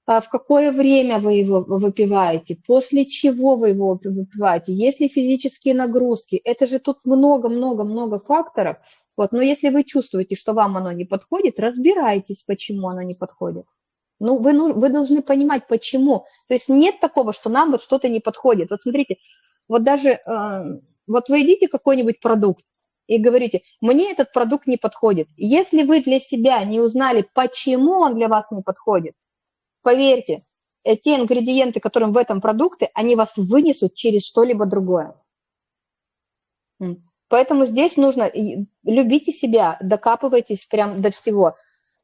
а в какое время вы его выпиваете, после чего вы его выпиваете, есть ли физические нагрузки. Это же тут много-много-много факторов. Вот, но если вы чувствуете, что вам оно не подходит, разбирайтесь, почему оно не подходит. Ну, вы, ну, вы должны понимать, почему. То есть нет такого, что нам вот что-то не подходит. Вот смотрите, вот даже, э, вот вы едите какой-нибудь продукт и говорите, мне этот продукт не подходит. Если вы для себя не узнали, почему он для вас не подходит, Поверьте, те ингредиенты, которые в этом продукте, они вас вынесут через что-либо другое. Поэтому здесь нужно, любите себя, докапывайтесь прям до всего.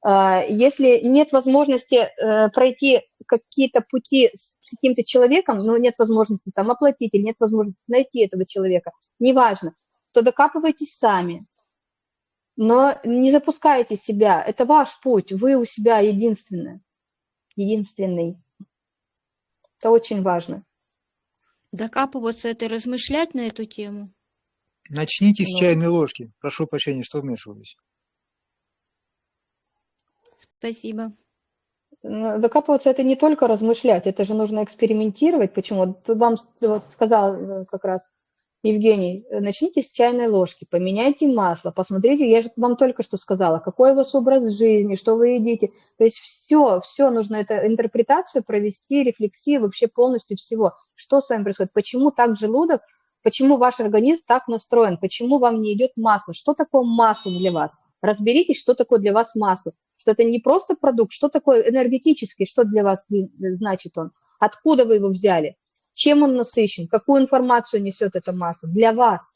А, если нет возможности э, пройти какие-то пути с каким-то человеком, но нет возможности там оплатить или нет возможности найти этого человека, неважно, то докапывайтесь сами. Но не запускайте себя, это ваш путь, вы у себя единственное единственный. Это очень важно. Докапываться – это размышлять на эту тему? Начните с чайной ложки. Прошу прощения, что вмешиваюсь. Спасибо. Докапываться – это не только размышлять, это же нужно экспериментировать. Почему? Тут вам вот, сказал э, как раз Евгений, э, начните с чайной ложки, поменяйте масло, посмотрите, я же вам только что сказала, какой у вас образ жизни, что вы едите. То есть все, все нужно это интерпретацию провести, рефлексию вообще полностью всего. Что с вами происходит, почему так желудок, почему ваш организм так настроен, почему вам не идет масло, что такое масло для вас. Разберитесь, что такое для вас масло, что это не просто продукт, что такое энергетический, что для вас значит он, откуда вы его взяли чем он насыщен, какую информацию несет это масло для вас,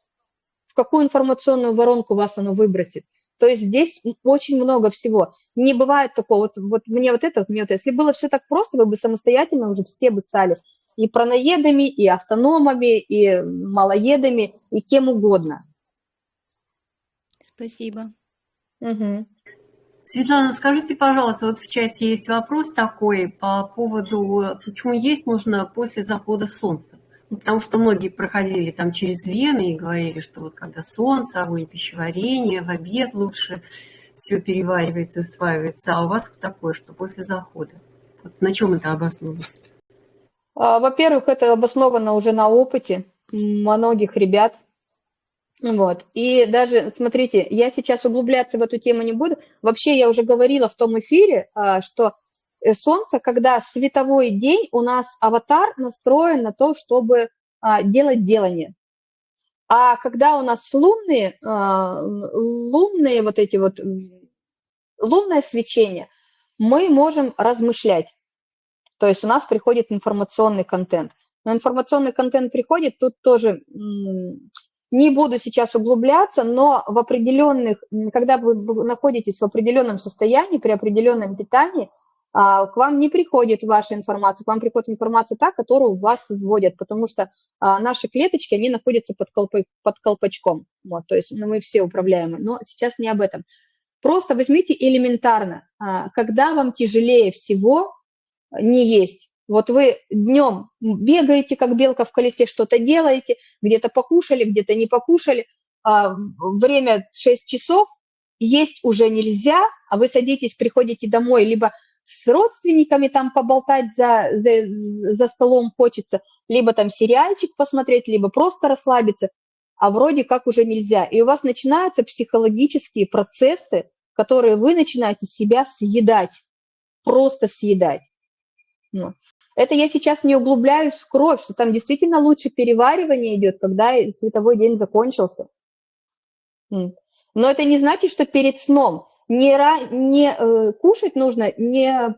в какую информационную воронку вас оно выбросит. То есть здесь очень много всего. Не бывает такого, вот, вот мне вот это, вот мне вот Если было все так просто, вы бы самостоятельно уже все бы стали и праноедами, и автономами, и малоедами, и кем угодно. Спасибо. Угу. Светлана, скажите, пожалуйста, вот в чате есть вопрос такой по поводу, почему есть можно после захода солнца? Ну, потому что многие проходили там через вены и говорили, что вот когда солнце, огонь пищеварения, в обед лучше все переваривается, усваивается. А у вас такое, что после захода? Вот на чем это обосновано? А, во-первых, это обосновано уже на опыте многих ребят, вот. И даже, смотрите, я сейчас углубляться в эту тему не буду. Вообще, я уже говорила в том эфире, а, что э, Солнце, когда световой день, у нас аватар настроен на то, чтобы а, делать делание. А когда у нас лунные, а, лунные вот эти вот, лунное свечение, мы можем размышлять. То есть у нас приходит информационный контент. Но информационный контент приходит, тут тоже не буду сейчас углубляться, но в определенных, когда вы находитесь в определенном состоянии, при определенном питании, а, к вам не приходит ваша информация, к вам приходит информация та, которую вас вводят, потому что а, наши клеточки, они находятся под, колпой, под колпачком, вот, то есть ну, мы все управляемы, но сейчас не об этом. Просто возьмите элементарно, а, когда вам тяжелее всего не есть, вот вы днем бегаете, как белка в колесе, что-то делаете, где-то покушали, где-то не покушали, а время 6 часов, есть уже нельзя, а вы садитесь, приходите домой, либо с родственниками там поболтать за, за, за столом хочется, либо там сериальчик посмотреть, либо просто расслабиться, а вроде как уже нельзя. И у вас начинаются психологические процессы, которые вы начинаете себя съедать, просто съедать. Ну. Это я сейчас не углубляюсь в кровь, что там действительно лучше переваривание идет, когда световой день закончился. Но это не значит, что перед сном не, не э, кушать нужно, не,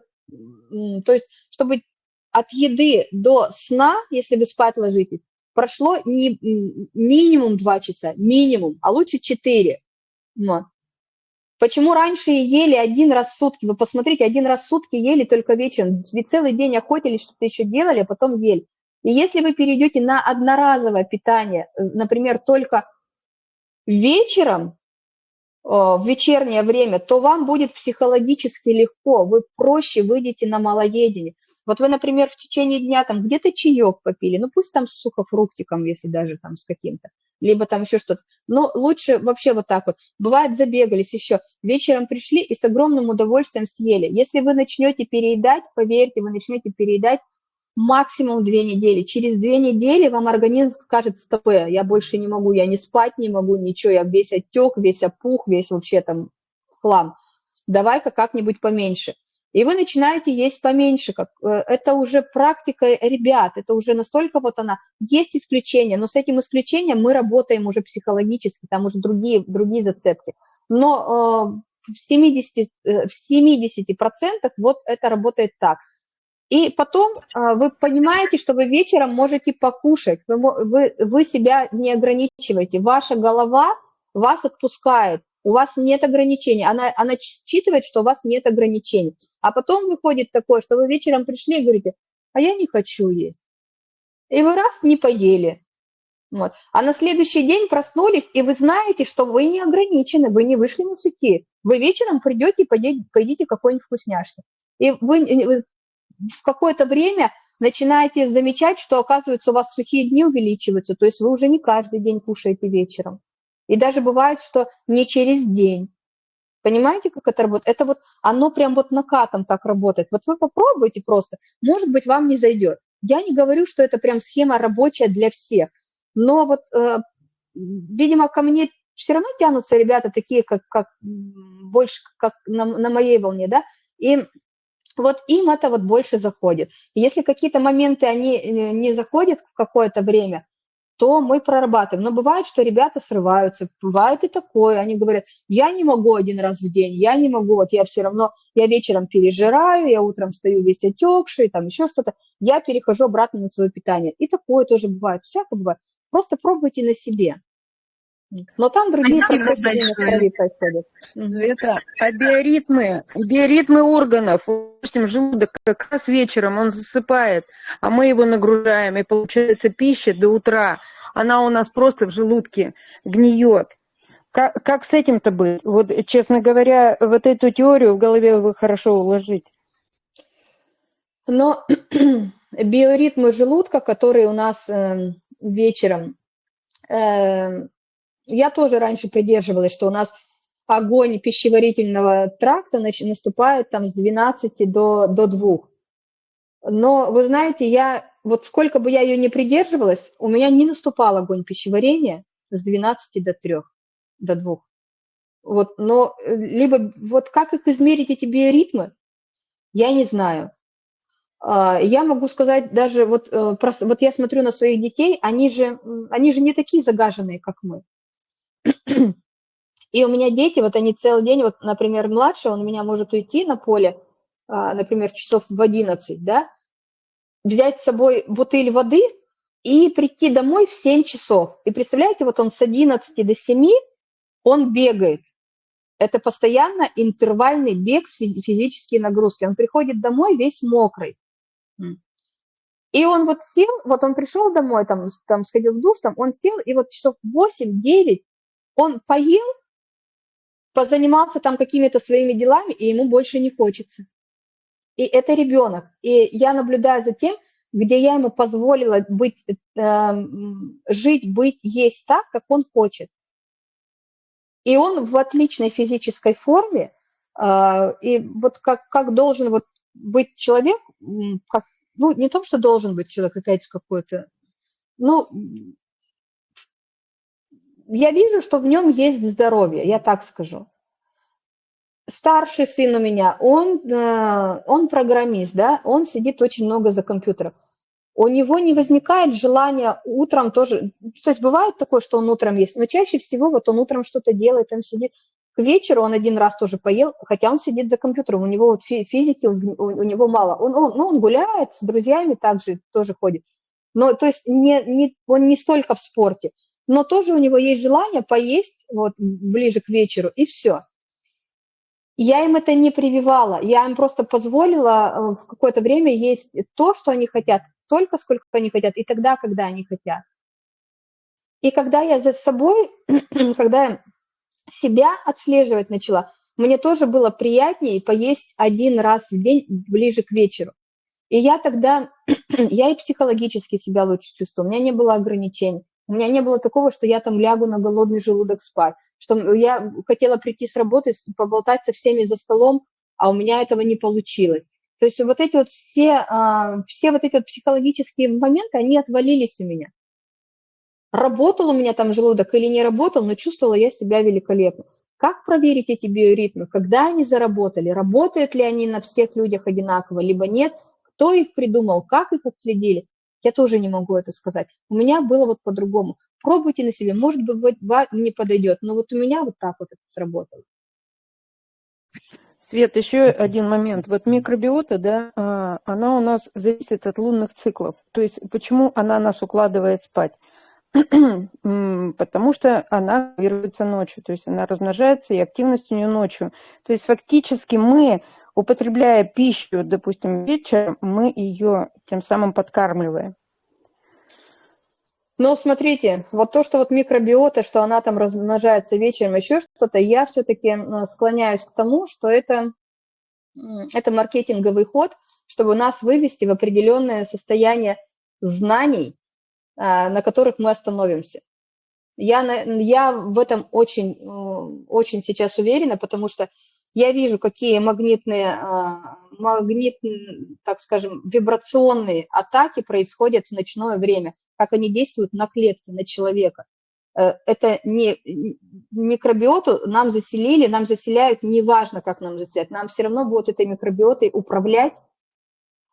то есть чтобы от еды до сна, если вы спать ложитесь, прошло не, минимум 2 часа, минимум, а лучше 4. Вот. Почему раньше ели один раз в сутки? Вы посмотрите, один раз в сутки ели только вечером. Ведь целый день охотились, что-то еще делали, а потом ели. И если вы перейдете на одноразовое питание, э, например, только вечером, в вечернее время, то вам будет психологически легко, вы проще выйдете на малоедение. Вот вы, например, в течение дня там где-то чаек попили, ну пусть там с сухофруктиком, если даже там с каким-то, либо там еще что-то. Но лучше вообще вот так вот. Бывает, забегались еще, вечером пришли и с огромным удовольствием съели. Если вы начнете переедать, поверьте, вы начнете переедать максимум две недели. Через две недели вам организм скажет, стоп, я больше не могу, я не спать не могу, ничего, я весь отек, весь опух, весь вообще там хлам. Давай-ка как-нибудь поменьше и вы начинаете есть поменьше. Как, э, это уже практика ребят, это уже настолько вот она. Есть исключения, но с этим исключением мы работаем уже психологически, там уже другие, другие зацепки. Но э, в 70%, э, в 70 вот это работает так. И потом вы понимаете, что вы вечером можете покушать, вы, вы, вы себя не ограничиваете, ваша голова вас отпускает у вас нет ограничений, она, она считывает, что у вас нет ограничений. А потом выходит такое, что вы вечером пришли и говорите, а я не хочу есть. И вы раз не поели. Вот. А на следующий день проснулись, и вы знаете, что вы не ограничены, вы не вышли на сухие. Вы вечером придете и поедите, поедите какой-нибудь вкусняшки. И вы в какое-то время начинаете замечать, что, оказывается, у вас сухие дни увеличиваются, то есть вы уже не каждый день кушаете вечером. И даже бывает, что не через день. Понимаете, как это работает? Это вот, оно прям вот накатом так работает. Вот вы попробуйте просто, может быть, вам не зайдет. Я не говорю, что это прям схема рабочая для всех, но вот, э, видимо, ко мне все равно тянутся ребята такие, как, как больше как на, на моей волне, да, и вот им это вот больше заходит. Если какие-то моменты, они э, не заходят в какое-то время, то мы прорабатываем. Но бывает, что ребята срываются, бывает и такое, они говорят, я не могу один раз в день, я не могу, вот я все равно, я вечером пережираю, я утром стою весь отекший, там еще что-то, я перехожу обратно на свое питание. И такое тоже бывает, всякое бывает. Просто пробуйте на себе. Но там другие происходят. Света, а биоритмы, биоритмы органов, допустим, желудок как раз вечером он засыпает, а мы его нагружаем, и получается пища до утра, она у нас просто в желудке гниет. Как, как с этим-то быть? Вот, честно говоря, вот эту теорию в голове вы хорошо уложить. Но биоритмы желудка, которые у нас э, вечером э, я тоже раньше придерживалась, что у нас огонь пищеварительного тракта наступает там с 12 до, до 2. Но вы знаете, я вот сколько бы я ее не придерживалась, у меня не наступал огонь пищеварения с 12 до 3, до 2. Вот, но э, либо вот как их измерить, эти биоритмы, я не знаю. А, я могу сказать даже, вот, э, вот я смотрю на своих детей, они же, они же не такие загаженные, как мы. И у меня дети, вот они целый день, вот, например, младший, он у меня может уйти на поле, а, например, часов в 11, да, взять с собой бутыль воды и прийти домой в 7 часов. И представляете, вот он с 11 до 7, он бегает. Это постоянно интервальный бег с физические нагрузки. Он приходит домой весь мокрый. И он вот сел, вот он пришел домой, там, там сходил в душ, там, он сел, и вот часов 8-9 он поел, позанимался там какими-то своими делами, и ему больше не хочется. И это ребенок. И я наблюдаю за тем, где я ему позволила быть, э, жить, быть, есть так, как он хочет. И он в отличной физической форме, э, и вот как, как должен вот быть человек, как, ну, не то, что должен быть человек, какая-то какой-то, ну, я вижу, что в нем есть здоровье, я так скажу. Старший сын у меня, он, э, он программист, да, он сидит очень много за компьютером. У него не возникает желания утром тоже, то есть бывает такое, что он утром есть, но чаще всего вот он утром что-то делает, он сидит. К вечеру он один раз тоже поел, хотя он сидит за компьютером, у него физики, у него мало. Он, он, ну, он гуляет с друзьями также, тоже ходит. Но то есть не, не, он не столько в спорте но тоже у него есть желание поесть вот ближе к вечеру, и все. Я им это не прививала, я им просто позволила э, в какое-то время есть то, что они хотят, столько, сколько они хотят, и тогда, когда они хотят. И когда я за собой, когда я себя отслеживать начала, мне тоже было приятнее поесть один раз в день ближе к вечеру. И я тогда, я и психологически себя лучше чувствую, у меня не было ограничений, у меня не было такого, что я там лягу на голодный желудок спать, что я хотела прийти с работы, поболтать со всеми за столом, а у меня этого не получилось. То есть вот эти вот все, а, все вот эти вот психологические моменты, они отвалились у меня. Работал у меня там желудок или не работал, но чувствовала я себя великолепно. Как проверить эти биоритмы? Когда они заработали? Работают ли они на всех людях одинаково, либо нет? Кто их придумал? Как их отследили? Я тоже не могу это сказать. У меня было вот по-другому. Пробуйте на себе. Может быть, вам не подойдет, но вот у меня вот так вот это сработало. Свет, еще один момент. Вот микробиота, да, а, она у нас зависит от лунных циклов. То есть почему она нас укладывает спать? Потому что она формируется ночью, то есть она размножается, и активность у нее ночью. То есть фактически мы, употребляя пищу, допустим, вечером, мы ее тем самым подкармливаем. Ну, смотрите, вот то, что вот микробиота, что она там размножается вечером, еще что-то, я все-таки склоняюсь к тому, что это, это маркетинговый ход, чтобы нас вывести в определенное состояние знаний, а, на которых мы остановимся. Я, я в этом очень, очень сейчас уверена, потому что я вижу, какие магнитные, а, магнит, так скажем, вибрационные атаки происходят в ночное время, как они действуют на клетки, на человека. Э, это не микробиоту нам заселили, нам заселяют, неважно, как нам заселяют, нам все равно будут этой микробиотой управлять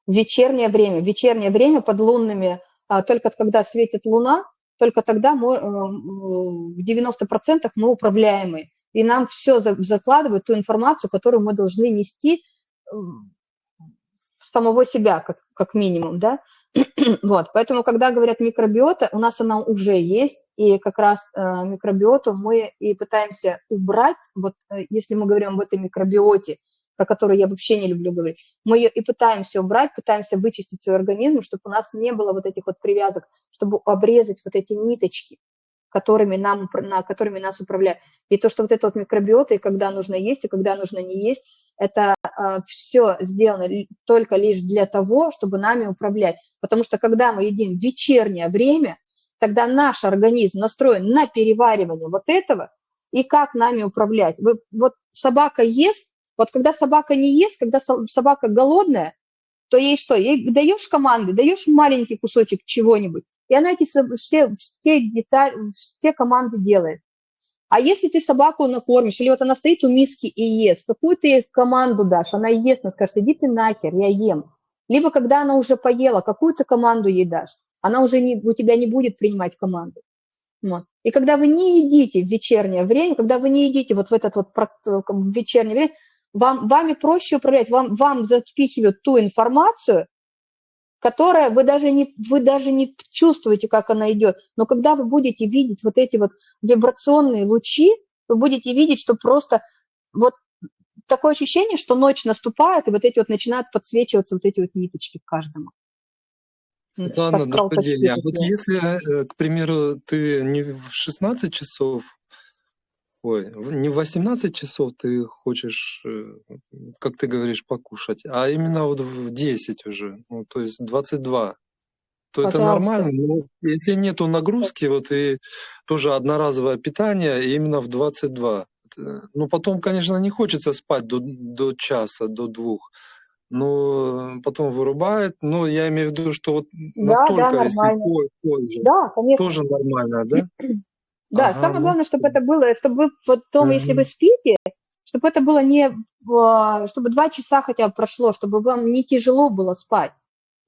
в вечернее время. В вечернее время под лунными а только когда светит луна, только тогда мы, э, в 90% мы управляемые. И нам все закладывают, ту информацию, которую мы должны нести в самого себя, как, как минимум, да. вот, поэтому, когда говорят микробиота, у нас она уже есть, и как раз э, микробиоту мы и пытаемся убрать, вот э, если мы говорим об этой микробиоте, про которую я вообще не люблю говорить, мы ее и пытаемся убрать, пытаемся вычистить свой организм, чтобы у нас не было вот этих вот привязок, чтобы обрезать вот эти ниточки, которыми, нам, на, которыми нас управляют. И то, что вот это вот микробиота, и когда нужно есть, и когда нужно не есть, это э, а, все сделано только лишь для того, чтобы нами управлять. Потому что когда мы едим вечернее время, тогда наш организм настроен на переваривание вот этого, и как нами управлять. Вы, вот собака ест, вот когда собака не ест, когда собака голодная, то ей что? Ей даешь команды, даешь маленький кусочек чего-нибудь, и она эти все, все, детали, все команды делает. А если ты собаку накормишь, или вот она стоит у миски и ест, какую ты ей команду дашь, она ест, она скажет, иди ты нахер, я ем. Либо когда она уже поела, какую ты команду ей дашь, она уже не, у тебя не будет принимать команду. Вот. И когда вы не едите в вечернее время, когда вы не едите вот в этот вот вечернее время, вам, вами проще управлять, вам, вам запихивают ту информацию, которая вы даже, не, вы даже не чувствуете, как она идет. Но когда вы будете видеть вот эти вот вибрационные лучи, вы будете видеть, что просто вот такое ощущение, что ночь наступает, и вот эти вот начинают подсвечиваться вот эти вот ниточки каждому. Светлана, день. А вот если, э, к примеру, ты не в 16 часов Ой, не в 18 часов ты хочешь, э, как ты говоришь, покушать, а именно вот в 10 уже, ну, то есть 22. То это нормально, но если нету нагрузки, вот и тоже одноразовое питание именно в 22. Ну, потом, конечно, не хочется спать до, до часа, до двух, но потом вырубает. Но я имею в виду, что вот настолько, да, если позже, да, конечно. тоже нормально, да? Да, ага, самое главное, чтобы это было, чтобы вы потом, угу. если вы спите, чтобы это было не, чтобы два часа хотя бы прошло, чтобы вам не тяжело было спать.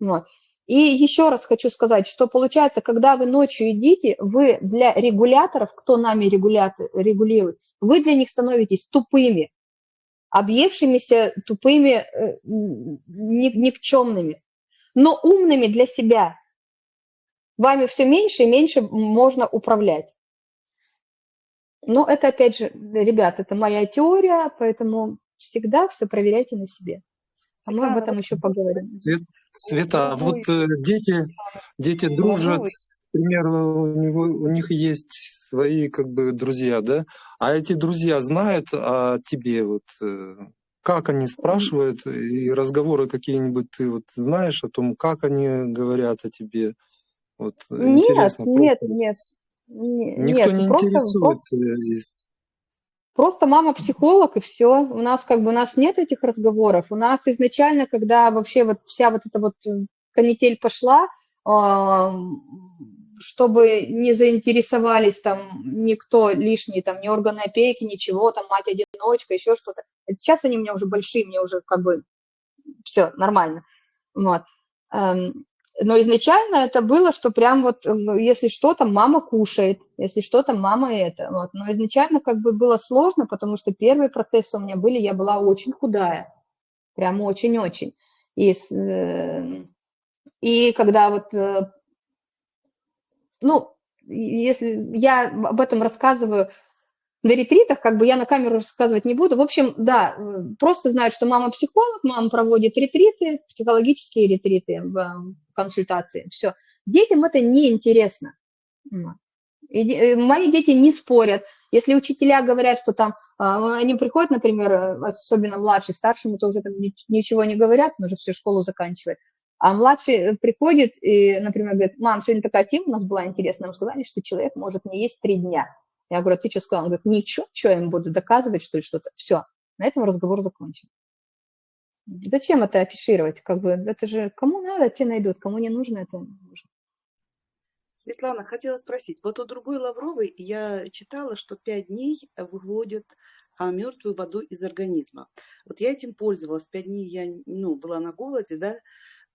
Вот. И еще раз хочу сказать, что получается, когда вы ночью едите, вы для регуляторов, кто нами регулирует, вы для них становитесь тупыми, объевшимися, тупыми, э, никчемными, но умными для себя. Вами все меньше и меньше можно управлять. Но это, опять же, ребят, это моя теория, поэтому всегда все проверяйте на себе. А мы об этом еще поговорим. Света, вот э, дети, дети дружат, к примеру, у, него, у них есть свои как бы друзья, да? А эти друзья знают о тебе, вот э, как они спрашивают, и разговоры какие-нибудь ты вот знаешь о том, как они говорят о тебе? Вот нет, интересно. Нет, просто... нет, нет. Никто нет, не просто, интересуется из Просто мама психолог, и все. У нас как бы у нас нет этих разговоров. У нас изначально, когда вообще вот вся вот эта вот э, канитель пошла, чтобы не заинтересовались там никто лишний, там ни органы опеки, ничего, там мать-одиночка, еще что-то. Сейчас они у меня уже большие, мне уже как бы все нормально. Вот. Но изначально это было, что прям вот, если что, там мама кушает, если что, там мама это. Вот. Но изначально как бы было сложно, потому что первые процессы у меня были, я была очень худая, прям очень-очень. И, э, и когда вот, э, ну, если я об этом рассказываю на ретритах, как бы я на камеру рассказывать не буду. В общем, да, просто знают, что мама психолог, мама проводит ретриты, психологические ретриты в консультации. Все. Детям это неинтересно. И э, мои дети не спорят. Если учителя говорят, что там, а, они приходят, например, особенно младший, старшему то уже там ничего не говорят, он уже всю школу заканчивает. А младший приходит и, например, говорит, мам, сегодня такая тема у нас была интересная, нам сказали, что человек может не есть три дня. Я говорю, «А ты что сказал? Он говорит, ничего, что я им буду доказывать, что ли, что-то. Все, на этом разговор закончен. Зачем это афишировать? Как бы это же кому надо, те найдут, кому не нужно, это не нужно. Светлана, хотела спросить, вот у другой Лавровой я читала, что пять дней выводят а, мертвую воду из организма. Вот я этим пользовалась, пять дней я ну, была на голоде, да,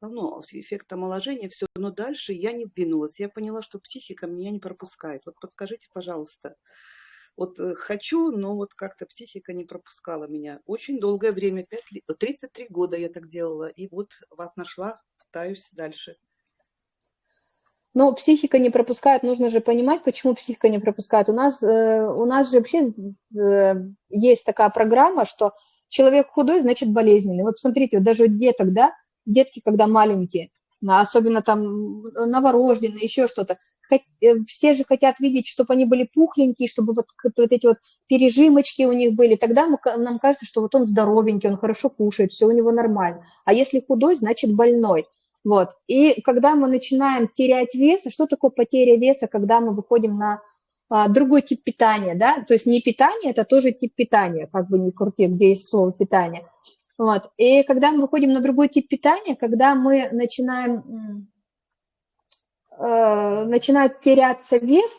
ну, эффект омоложения, все, но дальше я не двинулась. Я поняла, что психика меня не пропускает. Вот подскажите, пожалуйста, вот э, хочу, но вот как-то психика не пропускала меня. Очень долгое время, 5, 33 года я так делала, и вот вас нашла, пытаюсь дальше. Но психика не пропускает, нужно же понимать, почему психика не пропускает. У нас, э, у нас же вообще э, есть такая программа, что человек худой, значит болезненный. Вот смотрите, вот даже у деток, да, детки, когда маленькие, особенно там новорожденные, еще что-то, э, все же хотят видеть, чтобы они были пухленькие, чтобы вот, вот эти вот пережимочки у них были. Тогда мы, нам кажется, что вот он здоровенький, он хорошо кушает, все у него нормально. А если худой, значит больной. Вот. И когда мы начинаем терять вес, а что такое потеря веса, когда мы выходим на а, другой тип питания, да, то есть не питание, это тоже тип питания, как бы не крути, где есть слово питание, вот. И когда мы выходим на другой тип питания, когда мы начинаем, э, начинает теряться вес,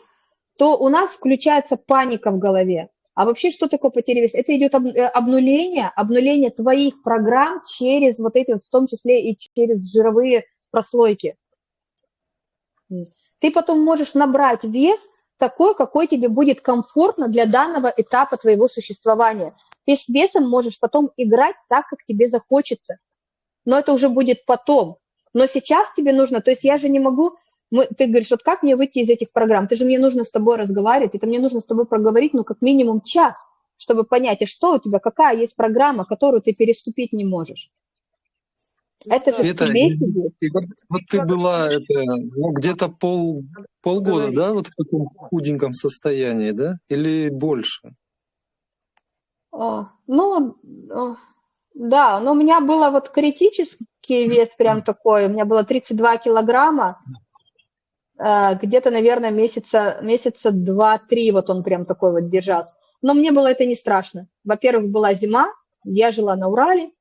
то у нас включается паника в голове. А вообще, что такое потеря веса? Это идет э, обнуление, обнуление твоих программ через вот эти, в том числе и через жировые прослойки. Ты потом можешь набрать вес такой, какой тебе будет комфортно для данного этапа твоего существования – ты с весом можешь потом играть так, как тебе захочется. Но это уже будет потом. Но сейчас тебе нужно, то есть я же не могу, мы, ты говоришь, вот как мне выйти из этих программ? Ты же мне нужно с тобой разговаривать, это мне нужно с тобой проговорить, ну, как минимум час, чтобы понять, а что у тебя, какая есть программа, которую ты переступить не можешь. Это же это, и, и вот, вот ты была это, ну, где-то пол, полгода, да, вот в таком худеньком состоянии, да, или больше? Ну, да, но у меня было вот критический вес прям такой, у меня было 32 килограмма, э, где-то, наверное, месяца, месяца два-три вот он прям такой вот держался. Но мне было это не страшно. Во-первых, была зима, я жила на Урале,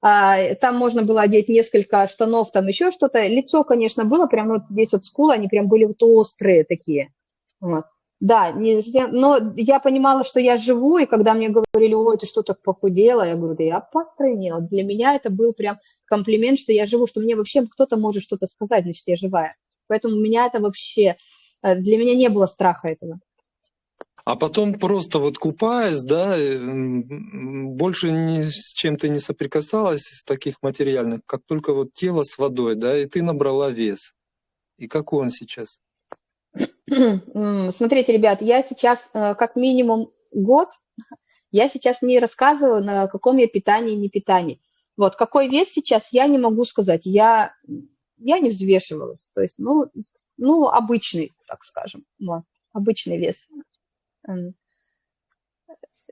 а, там можно было одеть несколько штанов, там еще что-то. Лицо, конечно, было прям вот здесь вот скулы, они прям были вот острые такие. Вот. Да, не, но я понимала, что я живу, и когда мне говорили, ой, ты что так похудела, я говорю, да я постройнела. Для меня это был прям комплимент, что я живу, что мне вообще кто-то может что-то сказать, значит, я живая. Поэтому у меня это вообще, э, для меня не было страха этого. А потом просто вот купаясь, да, больше ни с чем ты не соприкасалась из таких материальных, как только вот тело с водой, да, и ты набрала вес. И какой он сейчас? Смотрите, ребят, я сейчас э, как минимум год, я сейчас не рассказываю, на каком я питании, не питании. Вот, какой вес сейчас, я не могу сказать. Я, я не взвешивалась. То есть, ну, ну, обычный, так скажем, вот, обычный вес.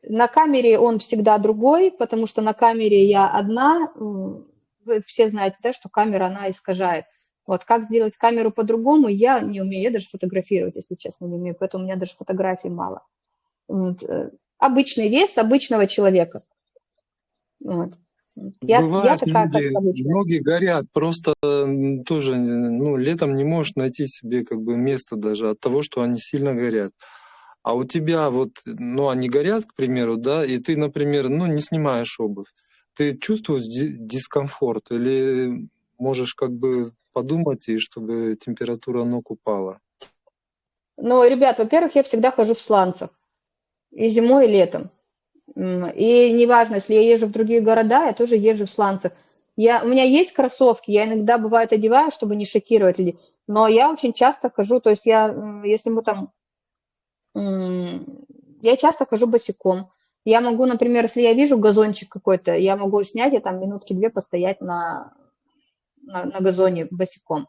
На камере он всегда другой, потому что на камере я одна. Вы все знаете, да, что камера, она искажает. Вот как сделать камеру по-другому, я не умею, я даже фотографировать, если честно, не умею, поэтому у меня даже фотографий мало. Вот. Э, обычный вес обычного человека. Вот. Я, Бывает, я такая, люди, многие горят, просто тоже ну, летом не можешь найти себе как бы место даже от того, что они сильно горят. А у тебя вот, ну, они горят, к примеру, да, и ты, например, ну, не снимаешь обувь. Ты чувствуешь дискомфорт или можешь как бы подумать, и чтобы температура ног упала? Ну, ребят, во-первых, я всегда хожу в сланцах. И зимой, и летом. И неважно, если я езжу в другие города, я тоже езжу в сланцах. Я, у меня есть кроссовки, я иногда, бывает, одеваю, чтобы не шокировать людей, но я очень часто хожу, то есть я, если мы там, я часто хожу босиком. Я могу, например, если я вижу газончик какой-то, я могу снять и там минутки две постоять на, на, на газоне босиком.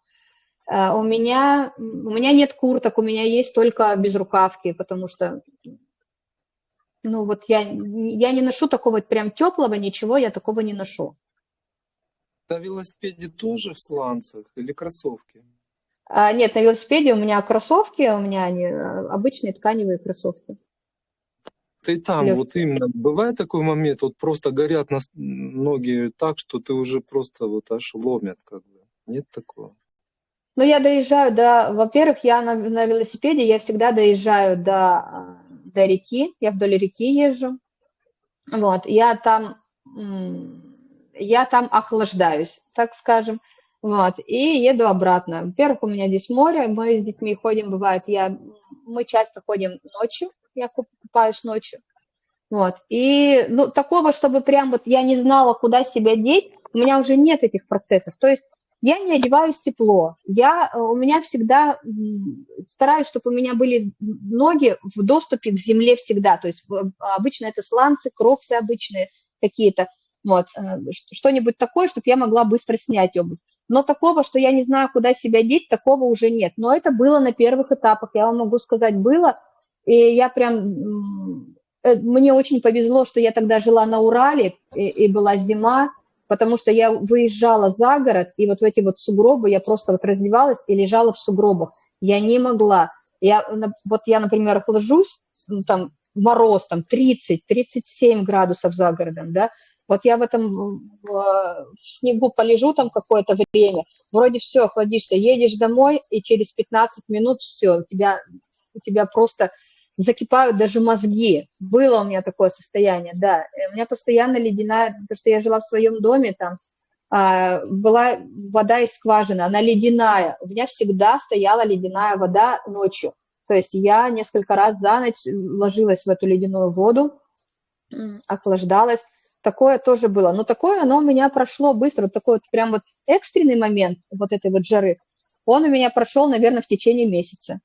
Uh, у меня, у меня нет курток, у меня есть только безрукавки, потому что ну вот я, я не ношу такого прям теплого, ничего я такого не ношу. На велосипеде тоже в сланцах или кроссовки? А, нет, на велосипеде у меня кроссовки, у меня они а, обычные тканевые кроссовки. Ты там, Легкие. вот именно, бывает такой момент, вот просто горят на ноги так, что ты уже просто вот аж ломят, как бы. Нет такого? Ну, я доезжаю до, во-первых, я на, на велосипеде, я всегда доезжаю до а, до реки, я вдоль реки езжу, вот, я там, я там охлаждаюсь, так скажем, вот, и еду обратно. Во-первых, у меня здесь море, мы с детьми ходим, бывает, я, мы часто ходим ночью, я купаюсь ночью, вот, и, ну, такого, чтобы прям вот я не знала, куда себя деть, у меня уже нет этих процессов, то есть я не одеваюсь тепло. Я, э, у меня всегда стараюсь, чтобы у меня были ноги в доступе к земле всегда. То есть обычно это сланцы, кроксы обычные какие-то. Вот, э, что-нибудь такое, чтобы я могла быстро снять обувь. Но такого, что я не знаю, куда себя деть, такого уже нет. Но это было на первых этапах, я вам могу сказать, было. И я прям... Э, мне очень повезло, что я тогда жила на Урале, и, и была зима, потому что я выезжала за город, и вот в эти вот сугробы я просто вот раздевалась и лежала в сугробах. Я не могла. Я, вот я, например, ложусь, ну, там мороз, там 30-37 градусов за городом, да, вот я в этом в, в снегу полежу там какое-то время, вроде все, охладишься, едешь домой, и через 15 минут все, у тебя, у тебя просто закипают даже мозги. Было у меня такое состояние, да. У меня постоянно ледяная, то, что я жила в своем доме, там а, была вода из скважины, она ледяная. У меня всегда стояла ледяная вода ночью. То есть я несколько раз за ночь ложилась в эту ледяную воду, охлаждалась. Такое тоже было. Но такое оно у меня прошло быстро. Вот такой вот прям вот экстренный момент вот этой вот жары, он у меня прошел, наверное, в течение месяца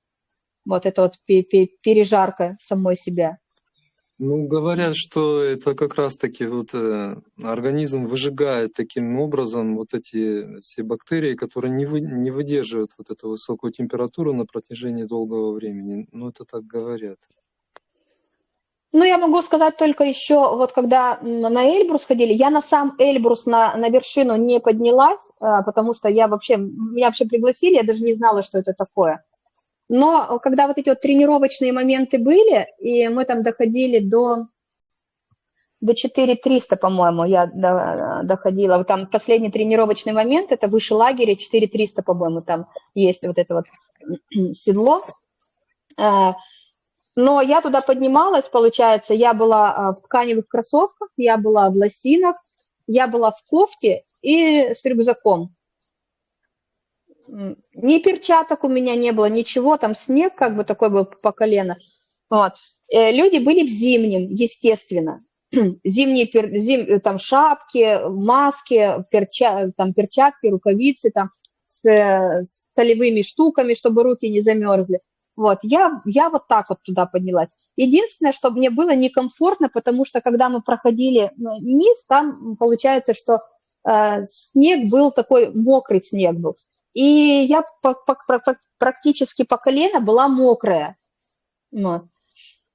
вот это вот пережарка самой себя? Ну, говорят, что это как раз-таки вот э, организм выжигает таким образом вот эти все бактерии, которые не, вы, не выдерживают вот эту высокую температуру на протяжении долгого времени. Ну, это так говорят. Ну, я могу сказать только еще, вот когда на Эльбрус ходили, я на сам Эльбрус на, на вершину не поднялась, а, потому что я вообще, меня вообще пригласили, я даже не знала, что это такое. Но когда вот эти вот тренировочные моменты были, и мы там доходили до, до 4300, по-моему, я доходила. Там последний тренировочный момент, это выше лагеря, 4300, по-моему, там есть вот это вот седло. А, но я туда поднималась, получается, я была а, в тканевых кроссовках, я была в лосинах, я была в кофте и с рюкзаком ни перчаток у меня не было, ничего, там снег как бы такой был по колено. Вот. Э, люди были в зимнем, естественно. Зимние пер, зим, там шапки, маски, перча, там перчатки, рукавицы там с, с солевыми штуками, чтобы руки не замерзли. Вот, я, я вот так вот туда поднялась. Единственное, что мне было некомфортно, потому что когда мы проходили низ, там получается, что э, снег был такой, мокрый снег был. И я по, по, по, практически по колено была мокрая. Вот.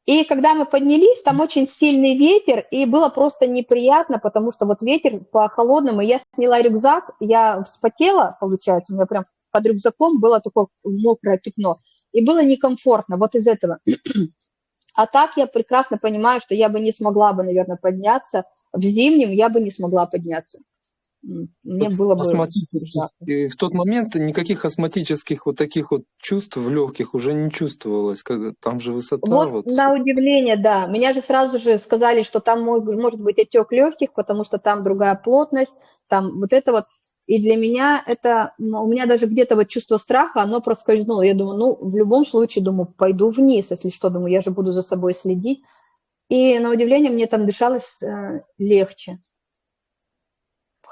И когда мы поднялись, там очень сильный ветер, и было просто неприятно, потому что вот ветер по холодному, я сняла рюкзак, я вспотела, получается, у меня прям под рюкзаком было такое мокрое пятно, и было некомфортно вот из этого. А так я прекрасно понимаю, что я бы не смогла бы, наверное, подняться, в зимнем я бы не смогла подняться мне было бы... В тот момент никаких астматических вот таких вот чувств в легких уже не чувствовалось, как там же высота. Вот, вот на удивление, да. Меня же сразу же сказали, что там может быть отек легких, потому что там другая плотность, там вот это вот. И для меня это, у меня даже где-то вот чувство страха, оно проскользнуло. Я думаю, ну, в любом случае, думаю, пойду вниз, если что, думаю, я же буду за собой следить. И на удивление мне там дышалось э, легче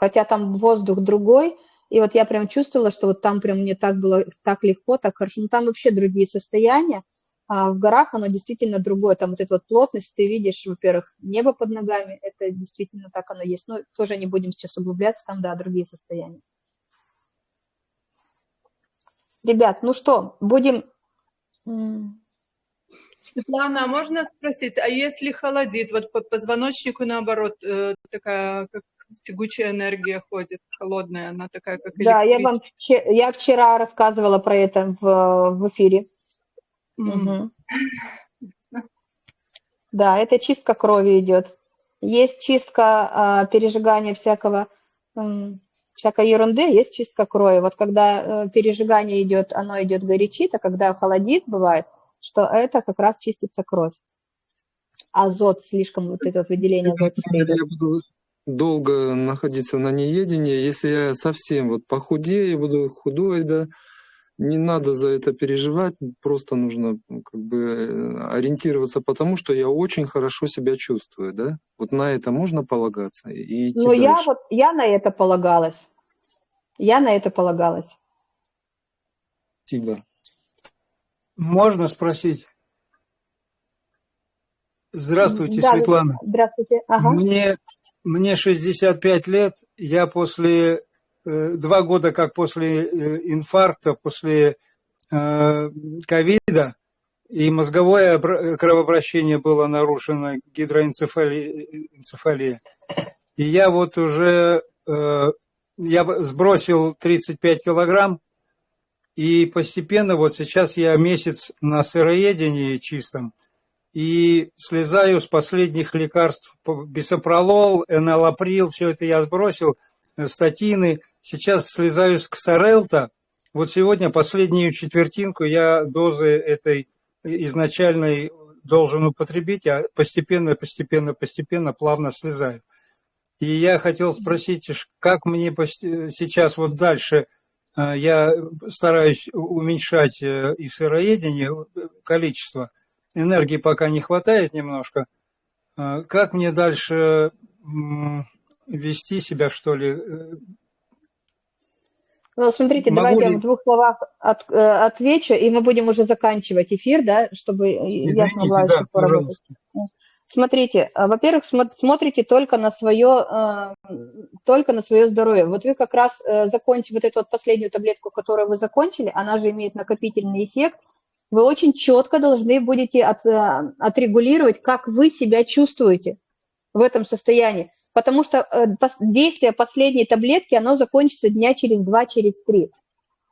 хотя там воздух другой, и вот я прям чувствовала, что вот там прям мне так было так легко, так хорошо. Ну, там вообще другие состояния, а в горах оно действительно другое. Там вот эта вот плотность, ты видишь, во-первых, небо под ногами, это действительно так оно есть. Но тоже не будем сейчас углубляться, там, да, другие состояния. Ребят, ну что, будем... Светлана, а можно спросить, а если холодит, вот по позвоночнику наоборот, э, такая как тягучая энергия ходит, холодная, она такая, как Да, я вам я вчера рассказывала про это в, в эфире. Угу. Да, это чистка крови идет. Есть чистка а, пережигания всякого, всякой ерунды, есть чистка крови. Вот когда э, пережигание идет, оно идет горячит, а когда холодит, бывает, что это как раз чистится кровь. Азот слишком, вот это вот выделение азота. Я буду долго находиться на неедении. Если я совсем вот похудею, буду худой, да, не надо за это переживать, просто нужно ну, как бы э, ориентироваться потому, что я очень хорошо себя чувствую, да. Вот на это можно полагаться и идти я дальше. вот, я на это полагалась. Я на это полагалась. Спасибо. Можно спросить? Здравствуйте, Да, Светлана. здравствуйте. Ага. Мне мне 65 лет, я после, э, два года как после э, инфаркта, после э, ковида, и мозговое кровообращение было нарушено, гидроэнцефалия. И я вот уже, я сбросил 35 килограмм, и постепенно вот сейчас я месяц на сыроедении чистом, и слезаю с последних лекарств, бисопролол, энолаприл, все это я сбросил, э, статины. Сейчас слезаю с ксарелта. Вот сегодня последнюю четвертинку я дозы этой изначальной должен употребить, а постепенно, постепенно, постепенно плавно слезаю. И я хотел спросить, как мне сейчас вот дальше, э, я стараюсь уменьшать э, и сыроедение, количество – энергии пока не хватает немножко. А как мне дальше вести себя, что ли? Ну, смотрите, Могу давайте ли... я в двух словах от, э, отвечу, и мы будем уже заканчивать эфир, да, чтобы Извините, я смогла да, поработать. Смотрите, а, во-первых, смотрите только на свое, э, только на свое здоровье. Вот вы как раз э, закончили вот эту вот последнюю таблетку, которую вы закончили, она же имеет накопительный эффект, вы очень четко должны будете от, э, отрегулировать, как вы себя чувствуете в этом состоянии. Потому что э, действие последней таблетки, оно закончится дня через два, через три.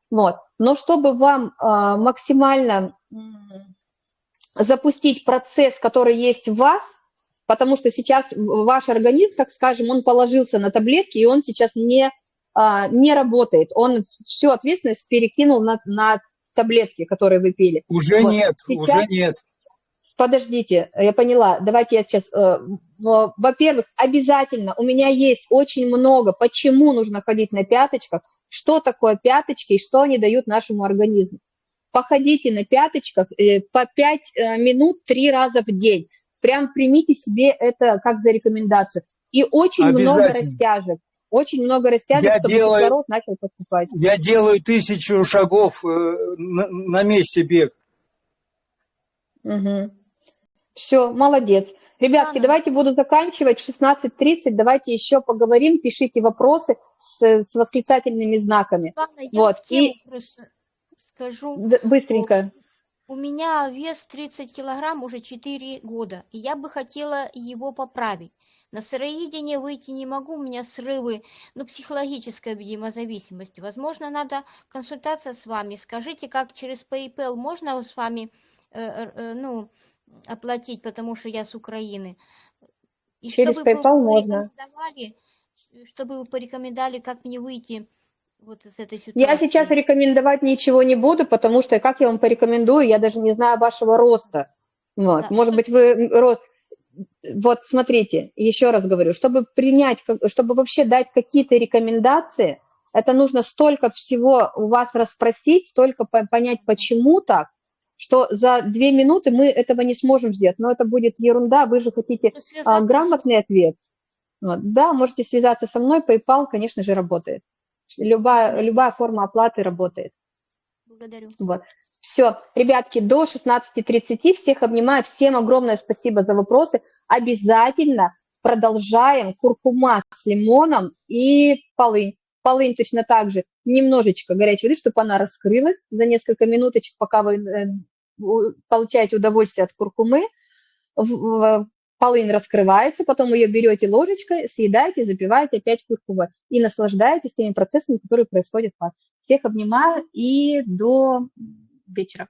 Вот. Но чтобы вам а, максимально запустить процесс, который есть в вас, потому что сейчас ваш организм, так скажем, он положился на таблетки, и он сейчас не, а, не работает. Он всю ответственность перекинул на, на таблетки, которые вы пили. Уже вот. нет, сейчас... уже нет. Подождите, я поняла. Давайте я сейчас... Э, во-первых, обязательно у меня есть очень много, почему нужно ходить на пяточках, что такое пяточки и что они дают нашему организму. Походите на пяточках э, по 5 э, минут три раза в день. Прям примите себе это как за рекомендацию. И очень много растяжек. Очень много растяжек, я чтобы делаю, кислород начал поступать. Я делаю тысячу шагов э, на, на месте бег. Угу. Все, молодец. Ребятки, Анна. давайте буду заканчивать. 16.30. Давайте еще поговорим. Пишите вопросы с, с восклицательными знаками. Анна, я вот. И... скажу. Быстренько. У меня вес 30 килограмм уже 4 года, и я бы хотела его поправить. На сыроедение выйти не могу, у меня срывы, ну, психологическая, видимо, зависимость. Возможно, надо консультация с вами. Скажите, как через PayPal можно с вами, э, э, ну, оплатить, потому что я с Украины. И через чтобы PayPal можно. Чтобы вы порекомендовали, как мне выйти вот из этой ситуации. Я сейчас рекомендовать ничего не буду, потому что, как я вам порекомендую, я даже не знаю вашего роста. Вот. Да. Может быть, вы рост вот смотрите, еще раз говорю, чтобы принять, чтобы вообще дать какие-то рекомендации, это нужно столько всего у вас расспросить, столько понять, почему так, что за две минуты мы этого не сможем сделать. Но это будет ерунда, вы же хотите а, грамотный ответ. Вот. Да, можете связаться со мной, PayPal, конечно же, работает. Любая, любая форма оплаты работает. Благодарю. Вот. Все, ребятки, до 16.30 всех обнимаю. Всем огромное спасибо за вопросы. Обязательно продолжаем куркума с лимоном и полынь. Полынь точно так же немножечко горячей воды, чтобы она раскрылась за несколько минуточек, пока вы э, получаете удовольствие от куркумы. Полынь раскрывается, потом ее берете ложечкой, съедаете, запиваете опять куркумой и наслаждаетесь теми процессами, которые происходят у вас. Всех обнимаю и до вечера.